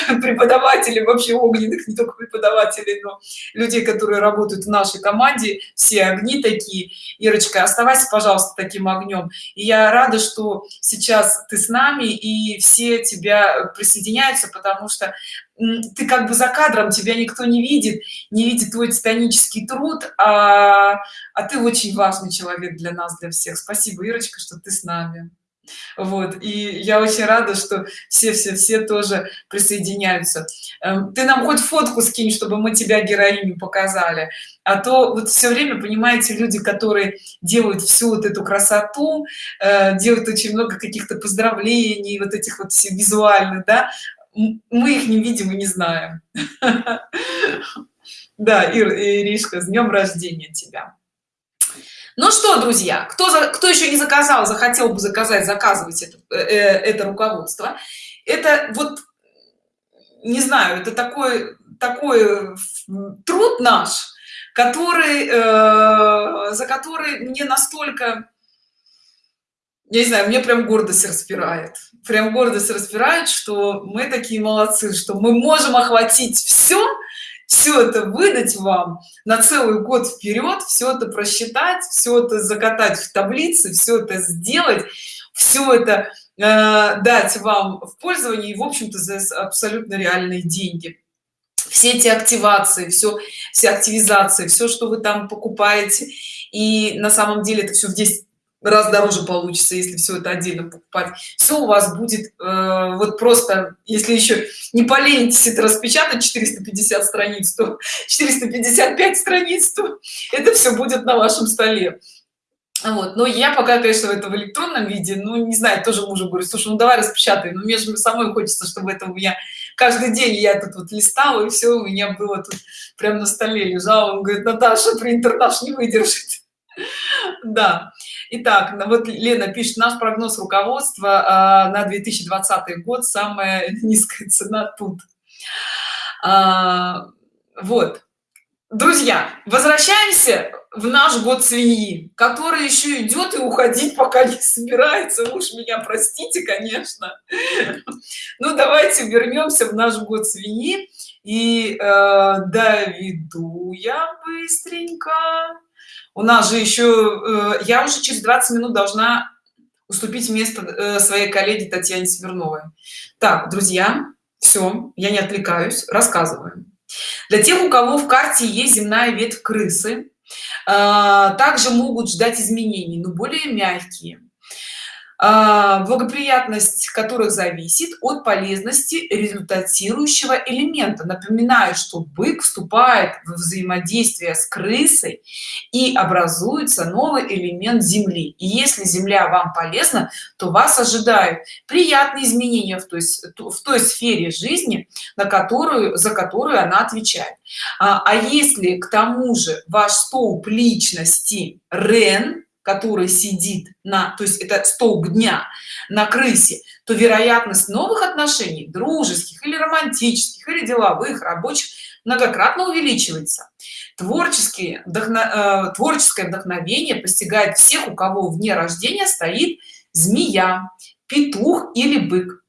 преподавателей вообще огненных не только преподавателей но людей которые работают в нашей команде. Все огни такие. Ирочка оставайся пожалуйста таким огнем. И я рада что сейчас ты с нами и все тебя присоединяются потому что ты как бы за кадром тебя никто не видит не видит твой титанический труд а, а ты очень важный человек для нас для всех. Спасибо ирочка что ты с нами. Вот и я очень рада что все все все тоже присоединяются. Эм, ты нам хоть фотку скинь чтобы мы тебя героиню показали. А то вот все время понимаете люди которые делают всю вот эту красоту э, делают очень много каких-то поздравлений вот этих вот все визуальных да мы их не видим и не знаем. Да ир иришка с днем рождения тебя. Ну что друзья кто за кто еще не заказал захотел бы заказать заказывать это, э, э, это руководство. Это вот не знаю это такой такой труд наш который э, за который мне настолько я не знаю мне прям гордость распирает. Прям гордость распирает что мы такие молодцы что мы можем охватить все все это выдать вам на целый год вперед все это просчитать все это закатать в таблицы все это сделать все это э, дать вам в пользование и в общем-то за абсолютно реальные деньги. Все эти активации все все активизации все что вы там покупаете и на самом деле это все в 10 раз дороже получится если все это отдельно покупать. Все у вас будет э, вот просто если еще не поленитесь это распечатать 450 страниц то 455 страниц то это все будет на вашем столе. Вот но я пока конечно это в электронном виде ну не знаю тоже мужу говорю слушай ну давай распечатай но мне же самой хочется чтобы это у меня каждый день я тут вот листала и все у меня было тут прям на столе лежало он говорит наташа принтер наш не выдержит да Итак, ну вот Лена пишет, наш прогноз руководства э, на 2020 год самая низкая цена тут. А, вот. Друзья, возвращаемся в наш год свиньи, который еще идет и уходить пока не собирается. Уж меня простите, конечно. Ну, давайте вернемся в наш год свиньи. И э, доведу я быстренько у нас же еще э, я уже через 20 минут должна уступить место э, своей коллеге татьяне смирновой так друзья все я не отвлекаюсь рассказываем для тех у кого в карте есть земная ветвь крысы а, также могут ждать изменений но более мягкие благоприятность которых зависит от полезности результатирующего элемента. Напоминаю что бык вступает в взаимодействие с крысой и образуется новый элемент земли. И если земля вам полезна то вас ожидают приятные изменения в той, в той сфере жизни на которую за которую она отвечает. А, а если к тому же ваш столб личности рен который сидит на то есть это столб дня на крысе то вероятность новых отношений дружеских или романтических или деловых рабочих многократно увеличивается. Творческие вдохно, э, творческое вдохновение постигает всех у кого вне рождения стоит змея петух или бык.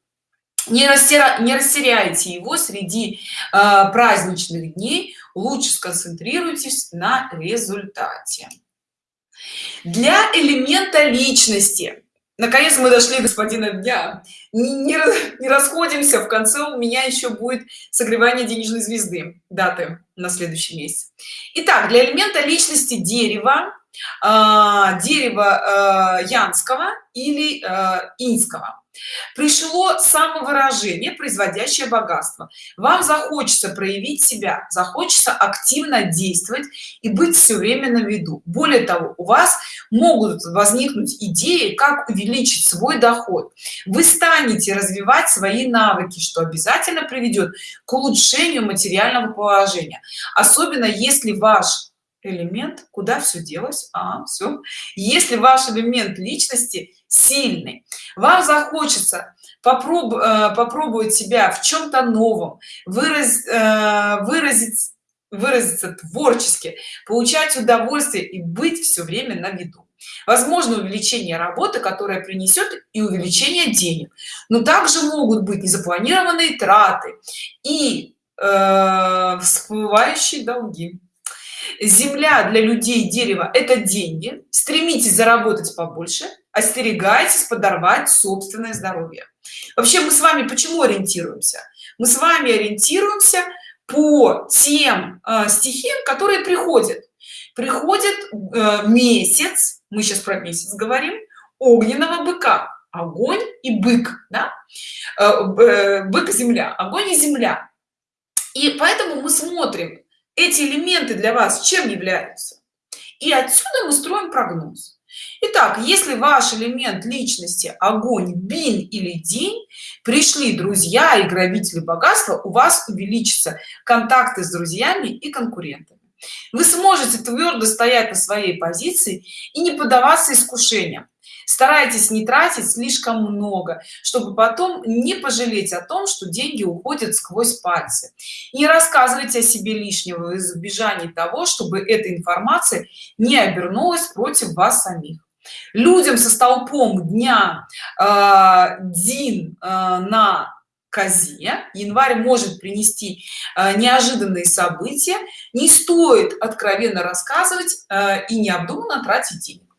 Не, рассера... не растеряйте его среди э, праздничных дней лучше сконцентрируйтесь на результате для элемента личности. Наконец мы дошли господина дня. Не, не, не расходимся. В конце у меня еще будет согревание денежной звезды. Даты на следующий месяц. Итак, для элемента личности дерева э, дерева э, янского или э, инского пришло самовыражение производящее богатство. Вам захочется проявить себя захочется активно действовать и быть все время на виду. Более того у вас могут возникнуть идеи как увеличить свой доход. Вы станете развивать свои навыки что обязательно приведет к улучшению материального положения. Особенно если ваш элемент куда все делось? А все если ваш элемент личности сильный. Вам захочется попроб, э, попробовать себя в чем-то новом выраз, э, выразить выразиться творчески получать удовольствие и быть все время на виду. Возможно увеличение работы которая принесет и увеличение денег. Но также могут быть незапланированные траты и э, всплывающие долги. Земля для людей дерево это деньги. Стремитесь заработать побольше остерегайтесь подорвать собственное здоровье. Вообще мы с вами почему ориентируемся? Мы с вами ориентируемся по тем э, стихиям которые приходят. Приходит э, месяц мы сейчас про месяц говорим огненного быка. Огонь и бык да? э, э, бык земля огонь и земля. И поэтому мы смотрим эти элементы для вас чем являются. И отсюда мы строим прогноз Итак, если ваш элемент личности огонь бин или день пришли друзья и грабители богатства у вас увеличатся контакты с друзьями и конкурентами. Вы сможете твердо стоять на своей позиции и не поддаваться искушениям старайтесь не тратить слишком много чтобы потом не пожалеть о том что деньги уходят сквозь пальцы. Не рассказывайте о себе лишнего в избежании того чтобы эта информация не обернулась против вас самих. Людям со столпом дня э, дин э, на козе январь может принести э, неожиданные события. Не стоит откровенно рассказывать э, и необдуманно тратить денег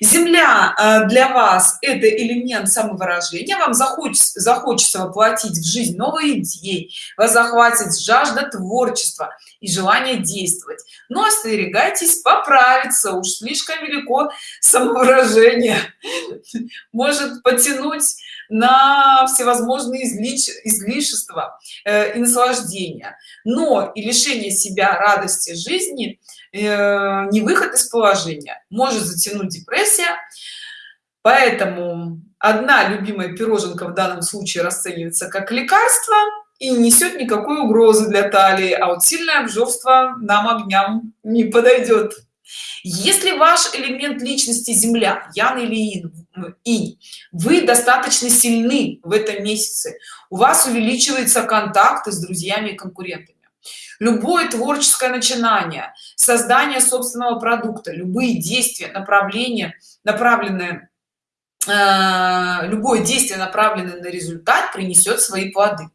земля э, для вас это элемент самовыражения. Вам захочется захочется воплотить в жизнь новые идеи вас захватит жажда творчества и желание действовать. Но остерегайтесь поправиться уж слишком велико самовыражение. Может потянуть на всевозможные излишества э, и наслаждения. Но и лишение себя радости жизни не выход из положения. Может затянуть депрессия. Поэтому одна любимая пироженка в данном случае расценивается как лекарство и не несет никакой угрозы для талии а вот сильное обжорство нам огням не подойдет. Если ваш элемент личности земля ян или ин и вы достаточно сильны в этом месяце. У вас увеличивается контакты с друзьями и конкурентами любое творческое начинание создание собственного продукта любые действия направления направленные э, любое действие направленное на результат принесет свои плоды.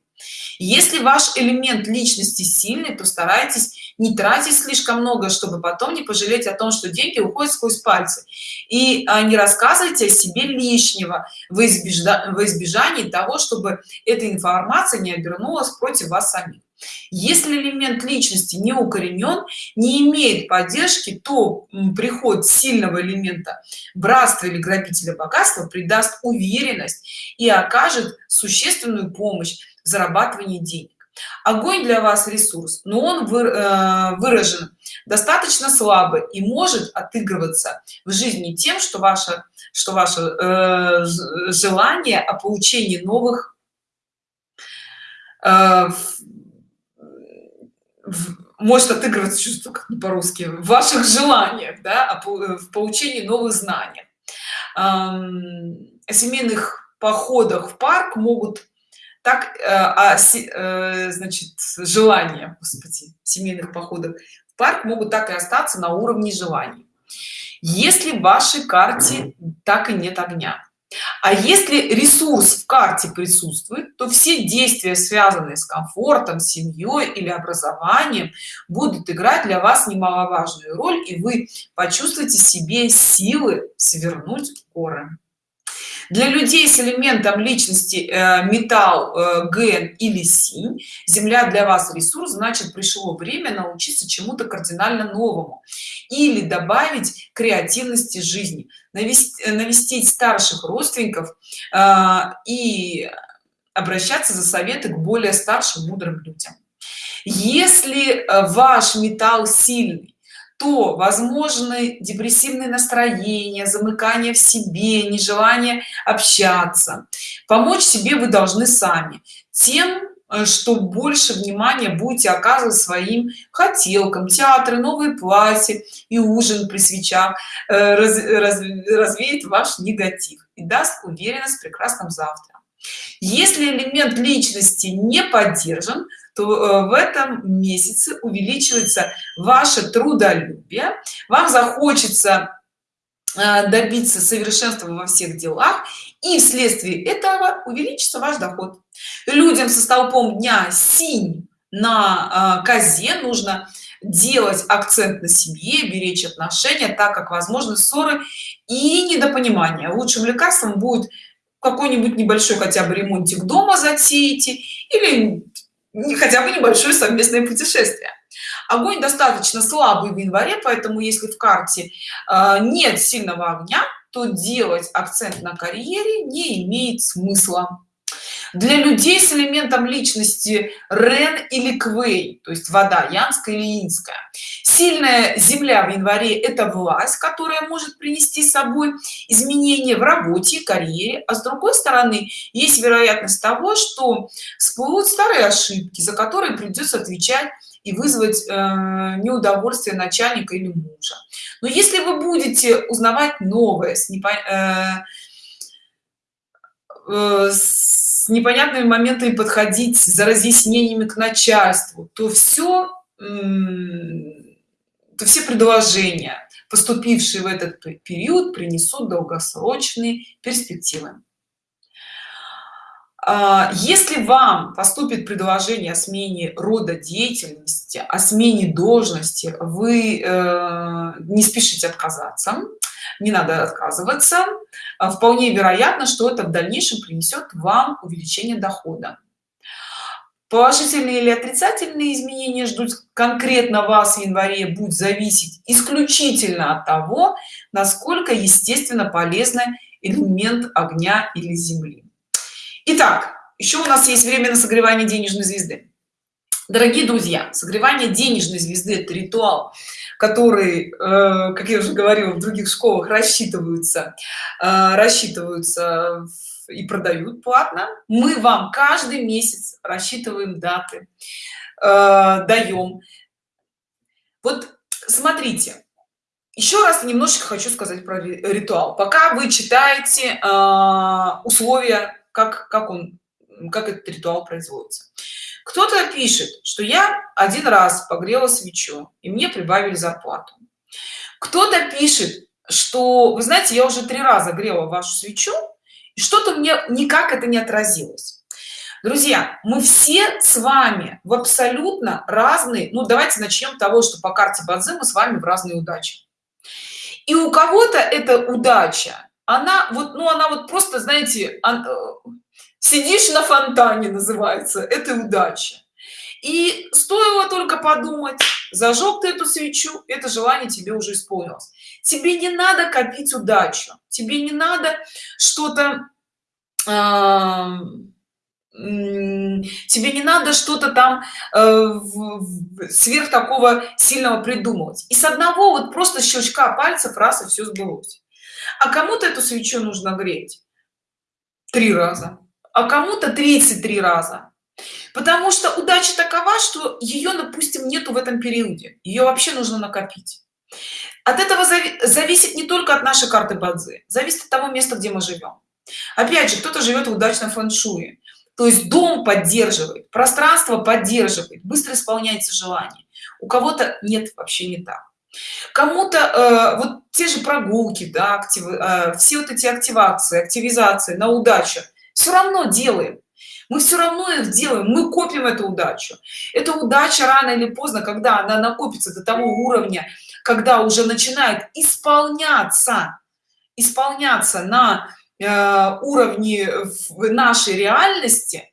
Если ваш элемент личности сильный то старайтесь не тратить слишком много чтобы потом не пожалеть о том что деньги уходят сквозь пальцы. И а, не рассказывайте о себе лишнего в избежании, в избежании того чтобы эта информация не обернулась против вас самих если элемент личности не укоренен не имеет поддержки то приход сильного элемента братства или грабителя богатства придаст уверенность и окажет существенную помощь в зарабатывании денег. Огонь для вас ресурс но он э, выражен достаточно слабо и может отыгрываться в жизни тем что ваше что ваше э, желание о получении новых э, может отыгрываться чувство как по-русски в ваших желаниях да, в получении новых знаний. О семейных походах в парк могут так а, значит желания господи семейных походов в парк могут так и остаться на уровне желаний. Если в вашей карте так и нет огня а если ресурс в карте присутствует то все действия связанные с комфортом семьей или образованием будут играть для вас немаловажную роль и вы почувствуете себе силы свернуть горы для людей с элементом личности э, металл э, ген или синь земля для вас ресурс значит пришло время научиться чему-то кардинально новому или добавить креативности жизни навести, навестить старших родственников э, и обращаться за советы к более старшим мудрым людям. Если э, ваш металл сильный то возможны депрессивные настроения замыкание в себе нежелание общаться. Помочь себе вы должны сами тем э, что больше внимания будете оказывать своим хотелкам театры новые платья и ужин при свечах э, раз, раз, развеет ваш негатив и даст уверенность в прекрасном завтра. Если элемент личности не поддержан то э, в этом месяце увеличивается ваше трудолюбие. Вам захочется э, добиться совершенства во всех делах и вследствие этого увеличится ваш доход. Людям со столпом дня синь на э, козе нужно делать акцент на семье беречь отношения так как возможны ссоры и недопонимание лучшим лекарством будет какой-нибудь небольшой хотя бы ремонтик дома затеете или хотя бы небольшое совместное путешествие. Огонь достаточно слабый в январе поэтому если в карте э, нет сильного огня то делать акцент на карьере не имеет смысла для людей с элементом личности рен или квей то есть вода янская или инская. Сильная земля в январе это власть которая может принести с собой изменения в работе карьере. А с другой стороны есть вероятность того что всплывут старые ошибки за которые придется отвечать и вызвать э, неудовольствие начальника или мужа. Но если вы будете узнавать новое с, непо... э, э, с непонятными моментами подходить за разъяснениями к начальству то все то все предложения поступившие в этот период принесут долгосрочные перспективы если вам поступит предложение о смене рода деятельности о смене должности вы э, не спешите отказаться не надо отказываться. А вполне вероятно что это в дальнейшем принесет вам увеличение дохода. Положительные или отрицательные изменения ждут конкретно вас в январе будет зависеть исключительно от того насколько естественно полезный элемент огня или земли Итак, еще у нас есть время на согревание денежной звезды. Дорогие друзья согревание денежной звезды это ритуал который э, как я уже говорила в других школах рассчитываются э, рассчитываются и продают платно. Мы вам каждый месяц рассчитываем даты э, даем вот смотрите еще раз немножечко хочу сказать про ритуал. Пока вы читаете условия как как он как этот ритуал производится. Кто-то пишет что я один раз погрела свечу и мне прибавили зарплату. Кто-то пишет что вы знаете я уже три раза грела вашу свечу и что-то мне никак это не отразилось. Друзья мы все с вами в абсолютно разные ну давайте начнем того что по карте бадзи мы с вами в разные удачи. И у кого-то эта удача она вот ну она вот просто знаете сидишь на фонтане называется это удача. И стоило только подумать зажег ты эту свечу это желание тебе уже исполнилось. Тебе не надо копить удачу тебе не надо что-то э, тебе не надо что-то там э, сверх такого сильного придумывать. И с одного вот просто щелчка пальцев раз и все сбылось а кому-то эту свечу нужно греть. Три раза. А кому-то 33 раза. Потому что удача такова что ее допустим нету в этом периоде. Ее вообще нужно накопить. От этого зависит не только от нашей карты бадзи зависит от того места где мы живем опять же кто-то живет в удачном фэншуе. То есть дом поддерживает пространство поддерживает быстро исполняется желание. У кого-то нет вообще не так кому-то э, вот те же прогулки да актив, э, все вот эти активации активизации на удачу все равно делаем. Мы все равно их делаем мы копим эту удачу. Эта удача рано или поздно когда она накопится до того уровня когда уже начинает исполняться исполняться на э, уровне нашей реальности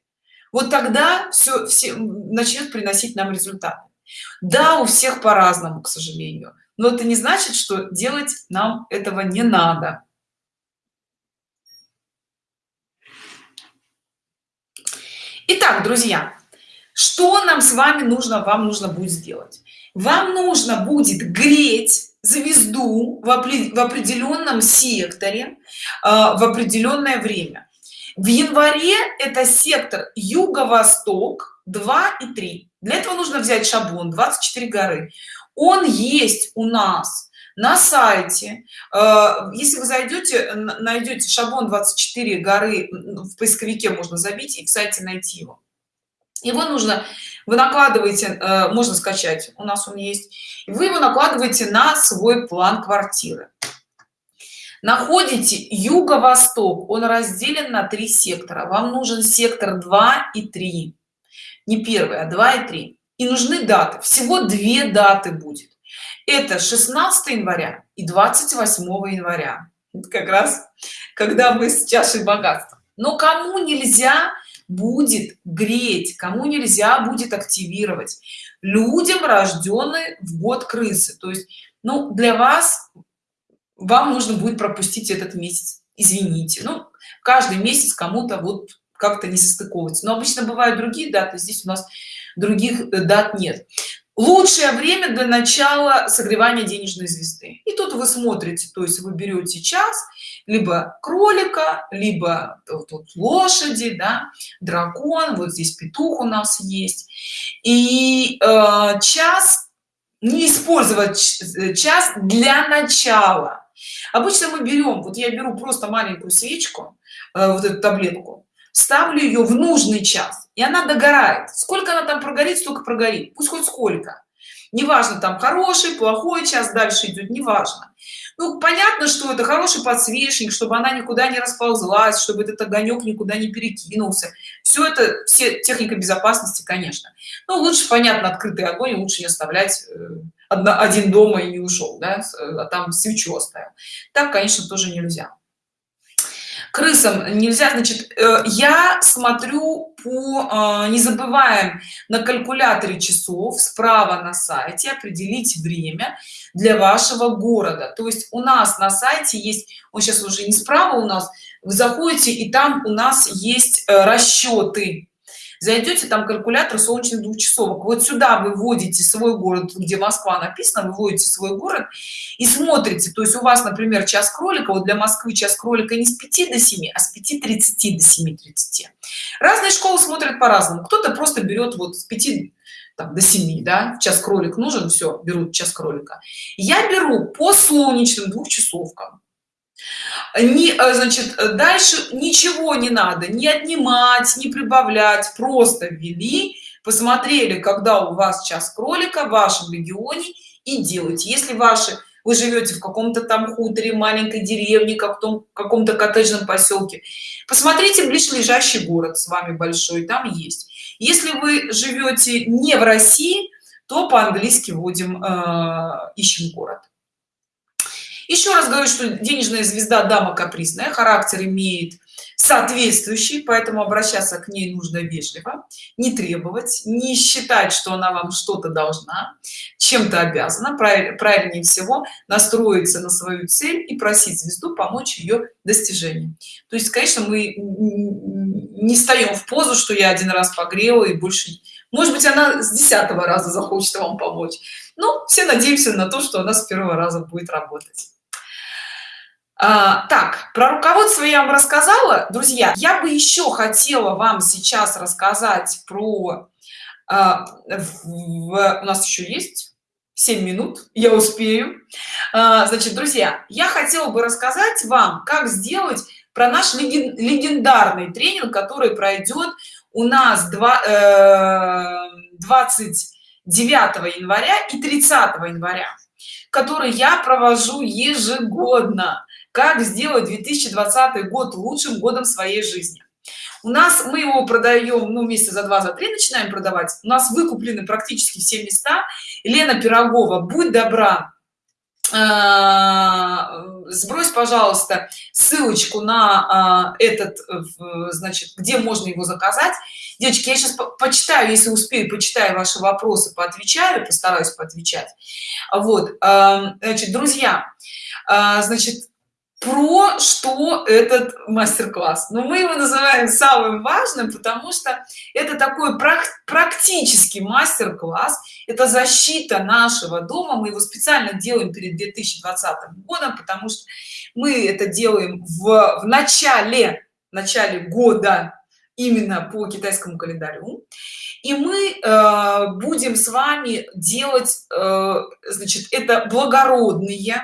вот тогда все все начнет приносить нам результат да у всех по-разному к сожалению но это не значит что делать нам этого не надо Итак, друзья, что нам с вами нужно, вам нужно будет сделать? Вам нужно будет греть звезду в, определенном секторе э, в определенное время. В январе это сектор юго-восток 2 и 3. Для этого нужно взять шаблон 24 горы. Он есть у нас на сайте. Э, если вы зайдете найдете шаблон 24 горы в поисковике можно забить и в сайте найти его. Его нужно вы накладываете э, можно скачать у нас он есть. Вы его накладываете на свой план квартиры. Находите юго-восток он разделен на три сектора. Вам нужен сектор 2 и 3 не первый а 2 и 3 и нужны даты. Всего две даты будет. Это 16 января и 28 января. Это как раз когда мы с чашей богатства. Но кому нельзя будет греть кому нельзя будет активировать. Людям рожденные в год крысы. То есть ну для вас вам нужно будет пропустить этот месяц. Извините. Ну каждый месяц кому-то вот как-то не состыковывается. Но обычно бывают другие даты здесь у нас других э, дат нет. Лучшее время для начала согревания денежной звезды. И тут вы смотрите то есть вы берете час либо кролика либо тут лошади да, дракон вот здесь петух у нас есть. И э, час не использовать э, час для начала. Обычно мы берем вот я беру просто маленькую свечку э, вот эту таблетку ставлю ее в нужный час и она догорает. Сколько она там прогорит столько прогорит. Пусть хоть сколько. Неважно там хороший плохой час дальше идет неважно. Ну понятно что это хороший подсвечник чтобы она никуда не расползлась чтобы этот огонек никуда не перекинулся. Все это все техника безопасности конечно. Ну лучше понятно открытый огонь лучше не оставлять э, один дома и не ушел да, а там свечу оставил. Так конечно тоже нельзя крысам нельзя значит э, я смотрю по э, не забываем на калькуляторе часов справа на сайте определить время для вашего города. То есть у нас на сайте есть он сейчас уже не справа у нас вы заходите и там у нас есть э, расчеты зайдете там калькулятор солнечных двухчасовок. Вот сюда вы вводите свой город где москва написано вы вводите свой город и смотрите. То есть у вас например час кролика вот для москвы час кролика не с 5 до 7 а с 5 30 до 7 30 разные школы смотрят по-разному. Кто-то просто берет вот с 5 там, до 7 да час кролик нужен все берут час кролика. Я беру по солнечным двухчасовкам не э, значит дальше ничего не надо не отнимать не прибавлять просто ввели посмотрели когда у вас час кролика в вашем регионе и делать если ваши вы живете в каком-то там хуторе маленькой деревне как том каком-то коттеджном поселке посмотрите ближайший город с вами большой там есть. Если вы живете не в россии то по-английски вводим э, ищем город еще раз говорю что денежная звезда дама капризная характер имеет соответствующей поэтому обращаться к ней нужно вежливо не требовать не считать что она вам что-то должна чем-то обязана правильнее всего настроиться на свою цель и просить звезду помочь ее достижению то есть конечно мы не встаем в позу что я один раз погрела и больше может быть она с десятого раза захочет вам помочь. Но все надеемся на то что она с первого раза будет работать а, так про руководство я вам рассказала друзья. Я бы еще хотела вам сейчас рассказать про а, в, у нас еще есть 7 минут я успею. А, значит друзья я хотела бы рассказать вам как сделать про наш леген, легендарный тренинг который пройдет у нас 2 29 э, января и 30 января который я провожу ежегодно как сделать 2020 год лучшим годом своей жизни. У нас мы его продаем ну месяца за два за три начинаем продавать у нас выкуплены практически все места. Лена пирогова будь добра э, сбрось пожалуйста ссылочку на э, этот значит где можно его заказать. Девочки я сейчас по почитаю если успею почитаю ваши вопросы поотвечаю постараюсь поотвечать. Вот эм, значит друзья значит про что этот мастер-класс. Но мы его называем самым важным потому что это такой практический мастер-класс. Это защита нашего дома. Мы его специально делаем перед 2020 годом потому что мы это делаем в, в начале начале года именно по китайскому календарю. И мы э, будем с вами делать э, значит это благородные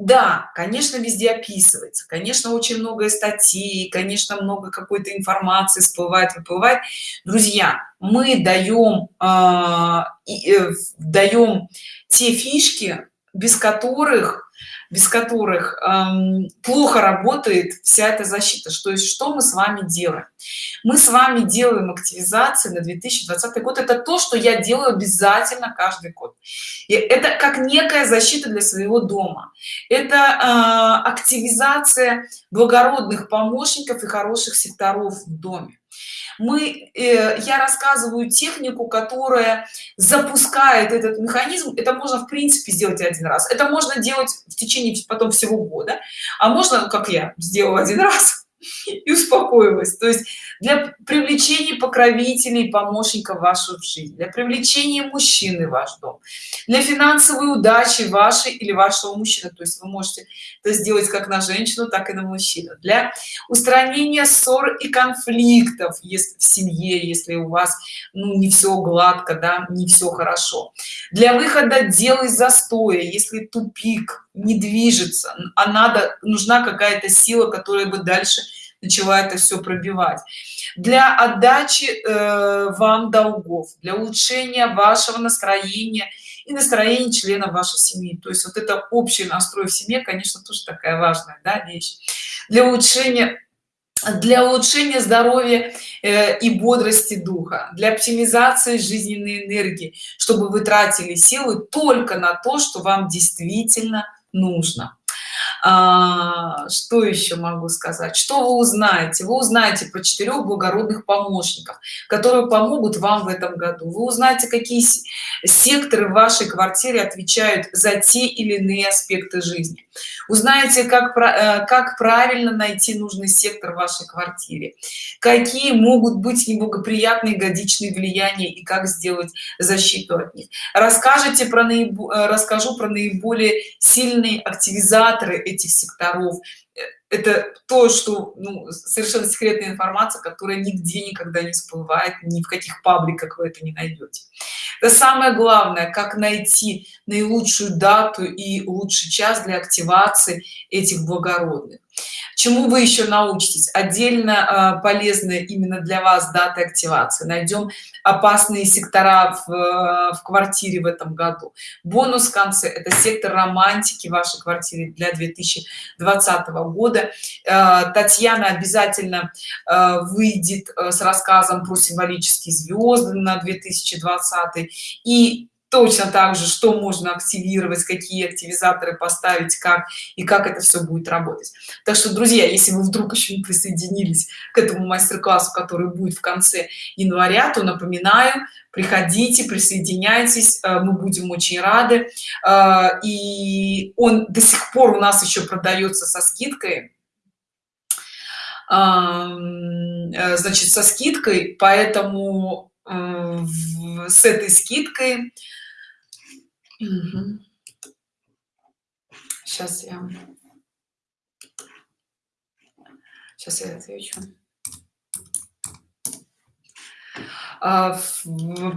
да конечно везде описывается. Конечно очень много статей конечно много какой-то информации всплывает выплывает. Друзья мы даем э, э, даем те фишки без которых без которых эм, плохо работает вся эта защита. Что есть что мы с вами делаем? Мы с вами делаем активизации на 2020 год. Это то что я делаю обязательно каждый год. И это как некая защита для своего дома. Это э, активизация благородных помощников и хороших секторов в доме мы э, я рассказываю технику которая запускает этот механизм. Это можно в принципе сделать один раз. Это можно делать в течение потом всего года. А можно как я сделала один раз и успокоилась. То есть для привлечения покровителей помощников вашу жизнь для привлечения мужчины в ваш дом для финансовой удачи вашей или вашего мужчины то есть вы можете это сделать как на женщину так и на мужчину. Для устранения ссор и конфликтов если в семье если у вас ну не все гладко да не все хорошо. Для выхода дел из застоя если тупик не движется а надо нужна какая-то сила которая бы дальше начала это все пробивать. Для отдачи э, вам долгов для улучшения вашего настроения и настроения членов вашей семьи. То есть вот это общий настрой в семье конечно тоже такая важная да, вещь. Для улучшения для улучшения здоровья э, и бодрости духа для оптимизации жизненной энергии чтобы вы тратили силы только на то что вам действительно нужно. А, что еще могу сказать? Что вы узнаете? Вы узнаете про четырех благородных помощников которые помогут вам в этом году. Вы узнаете какие секторы в вашей квартире отвечают за те или иные аспекты жизни узнаете как э, как правильно найти нужный сектор в вашей квартире. Какие могут быть неблагоприятные годичные влияния и как сделать защиту от них. Расскажите про наиб... Э, расскажу про наиболее сильные активизаторы этих секторов. Это то что ну, совершенно секретная информация которая нигде никогда не всплывает ни в каких пабликах вы это не найдете. Это самое главное как найти наилучшую дату и лучший час для активации этих благородных. Чему вы еще научитесь? Отдельно э, полезно именно для вас даты активации. Найдем опасные сектора в, э, в квартире в этом году. Бонус в конце это сектор романтики вашей квартире для 2020 года. Э, татьяна обязательно выйдет с рассказом про символические звезды на 2020 и точно так же что можно активировать какие активизаторы поставить как и как это все будет работать. Так что друзья если вы вдруг еще не присоединились к этому мастер-классу который будет в конце января то напоминаю приходите присоединяйтесь э, мы будем очень рады. Э, и он до сих пор у нас еще продается со скидкой. Э, значит со скидкой поэтому с этой скидкой сейчас я. Сейчас я отвечу. А,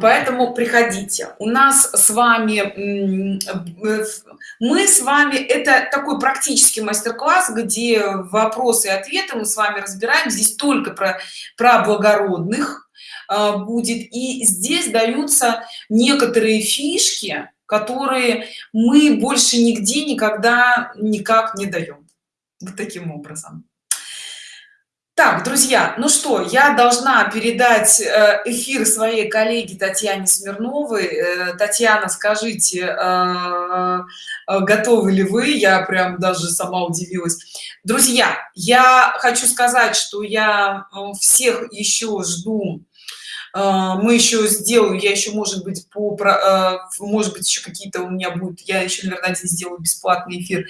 поэтому приходите. У нас с вами мы с вами это такой практический мастер-класс где вопросы и ответы мы с вами разбираем. Здесь только про про благородных а, будет. И здесь даются некоторые фишки которые мы больше нигде никогда никак не даем вот таким образом. Так друзья ну что я должна передать э, эфир своей коллеге татьяне смирновой. Э, татьяна скажите э, готовы ли вы? Я прям даже сама удивилась. Друзья я хочу сказать что я всех еще жду мы еще сделаю я еще может быть по может быть еще какие-то у меня будут я еще наверное один сделаю бесплатный эфир.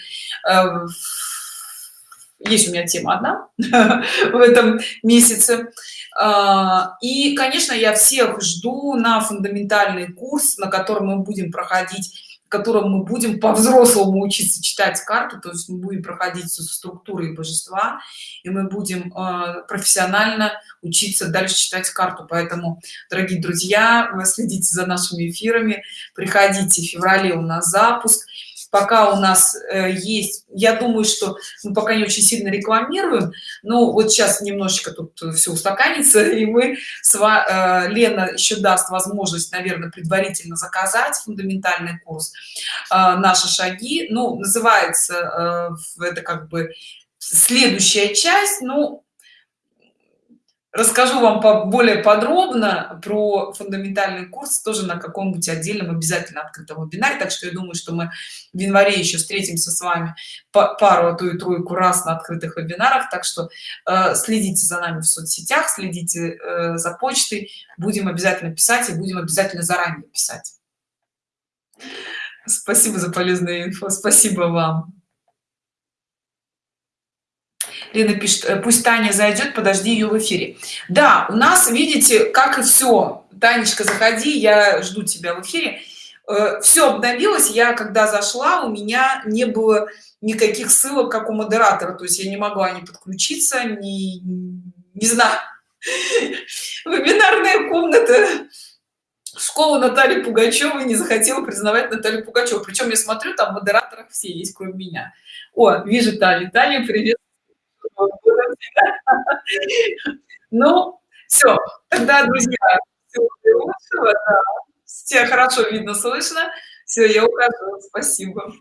Есть у меня тема одна в этом месяце. А, и конечно я всех жду на фундаментальный курс на котором мы будем проходить котором мы будем по-взрослому учиться читать карту то есть мы будем проходить со структурой божества и мы будем э, профессионально учиться дальше читать карту. Поэтому дорогие друзья вы следите за нашими эфирами. Приходите в феврале у нас запуск пока у нас э, есть. Я думаю что мы пока не очень сильно рекламируем но вот сейчас немножечко тут все устаканится и мы с э, лена еще даст возможность наверное предварительно заказать фундаментальный курс э, наши шаги ну называется это как бы следующая часть. Ну расскажу вам более подробно про фундаментальный курс тоже на каком-нибудь отдельном обязательно открытом вебинаре. Так что я думаю что мы в январе еще встретимся с вами по пару а то и тройку раз на открытых вебинарах. Так что э, следите за нами в соцсетях следите э, за почтой. Будем обязательно писать и будем обязательно заранее писать. Спасибо за полезную инфо спасибо вам Лена пишет, «Э, пусть Таня зайдет, подожди ее в эфире. Да, у нас, видите, как и все. Танечка, заходи, я жду тебя в эфире. Э, все обновилось. Я, когда зашла, у меня не было никаких ссылок, как у модератора. То есть я не могла ни подключиться, ни, не знаю. Вебинарная комната школа Натальи Пугачевой не захотела признавать Наталью Пугачеву. Причем я смотрю, там модераторов все есть, кроме меня. О, вижу Талию. Талия, привет. Ну, все, тогда, друзья, всего лучшего, да. Все хорошо видно, слышно. Все, я ухожу. Спасибо.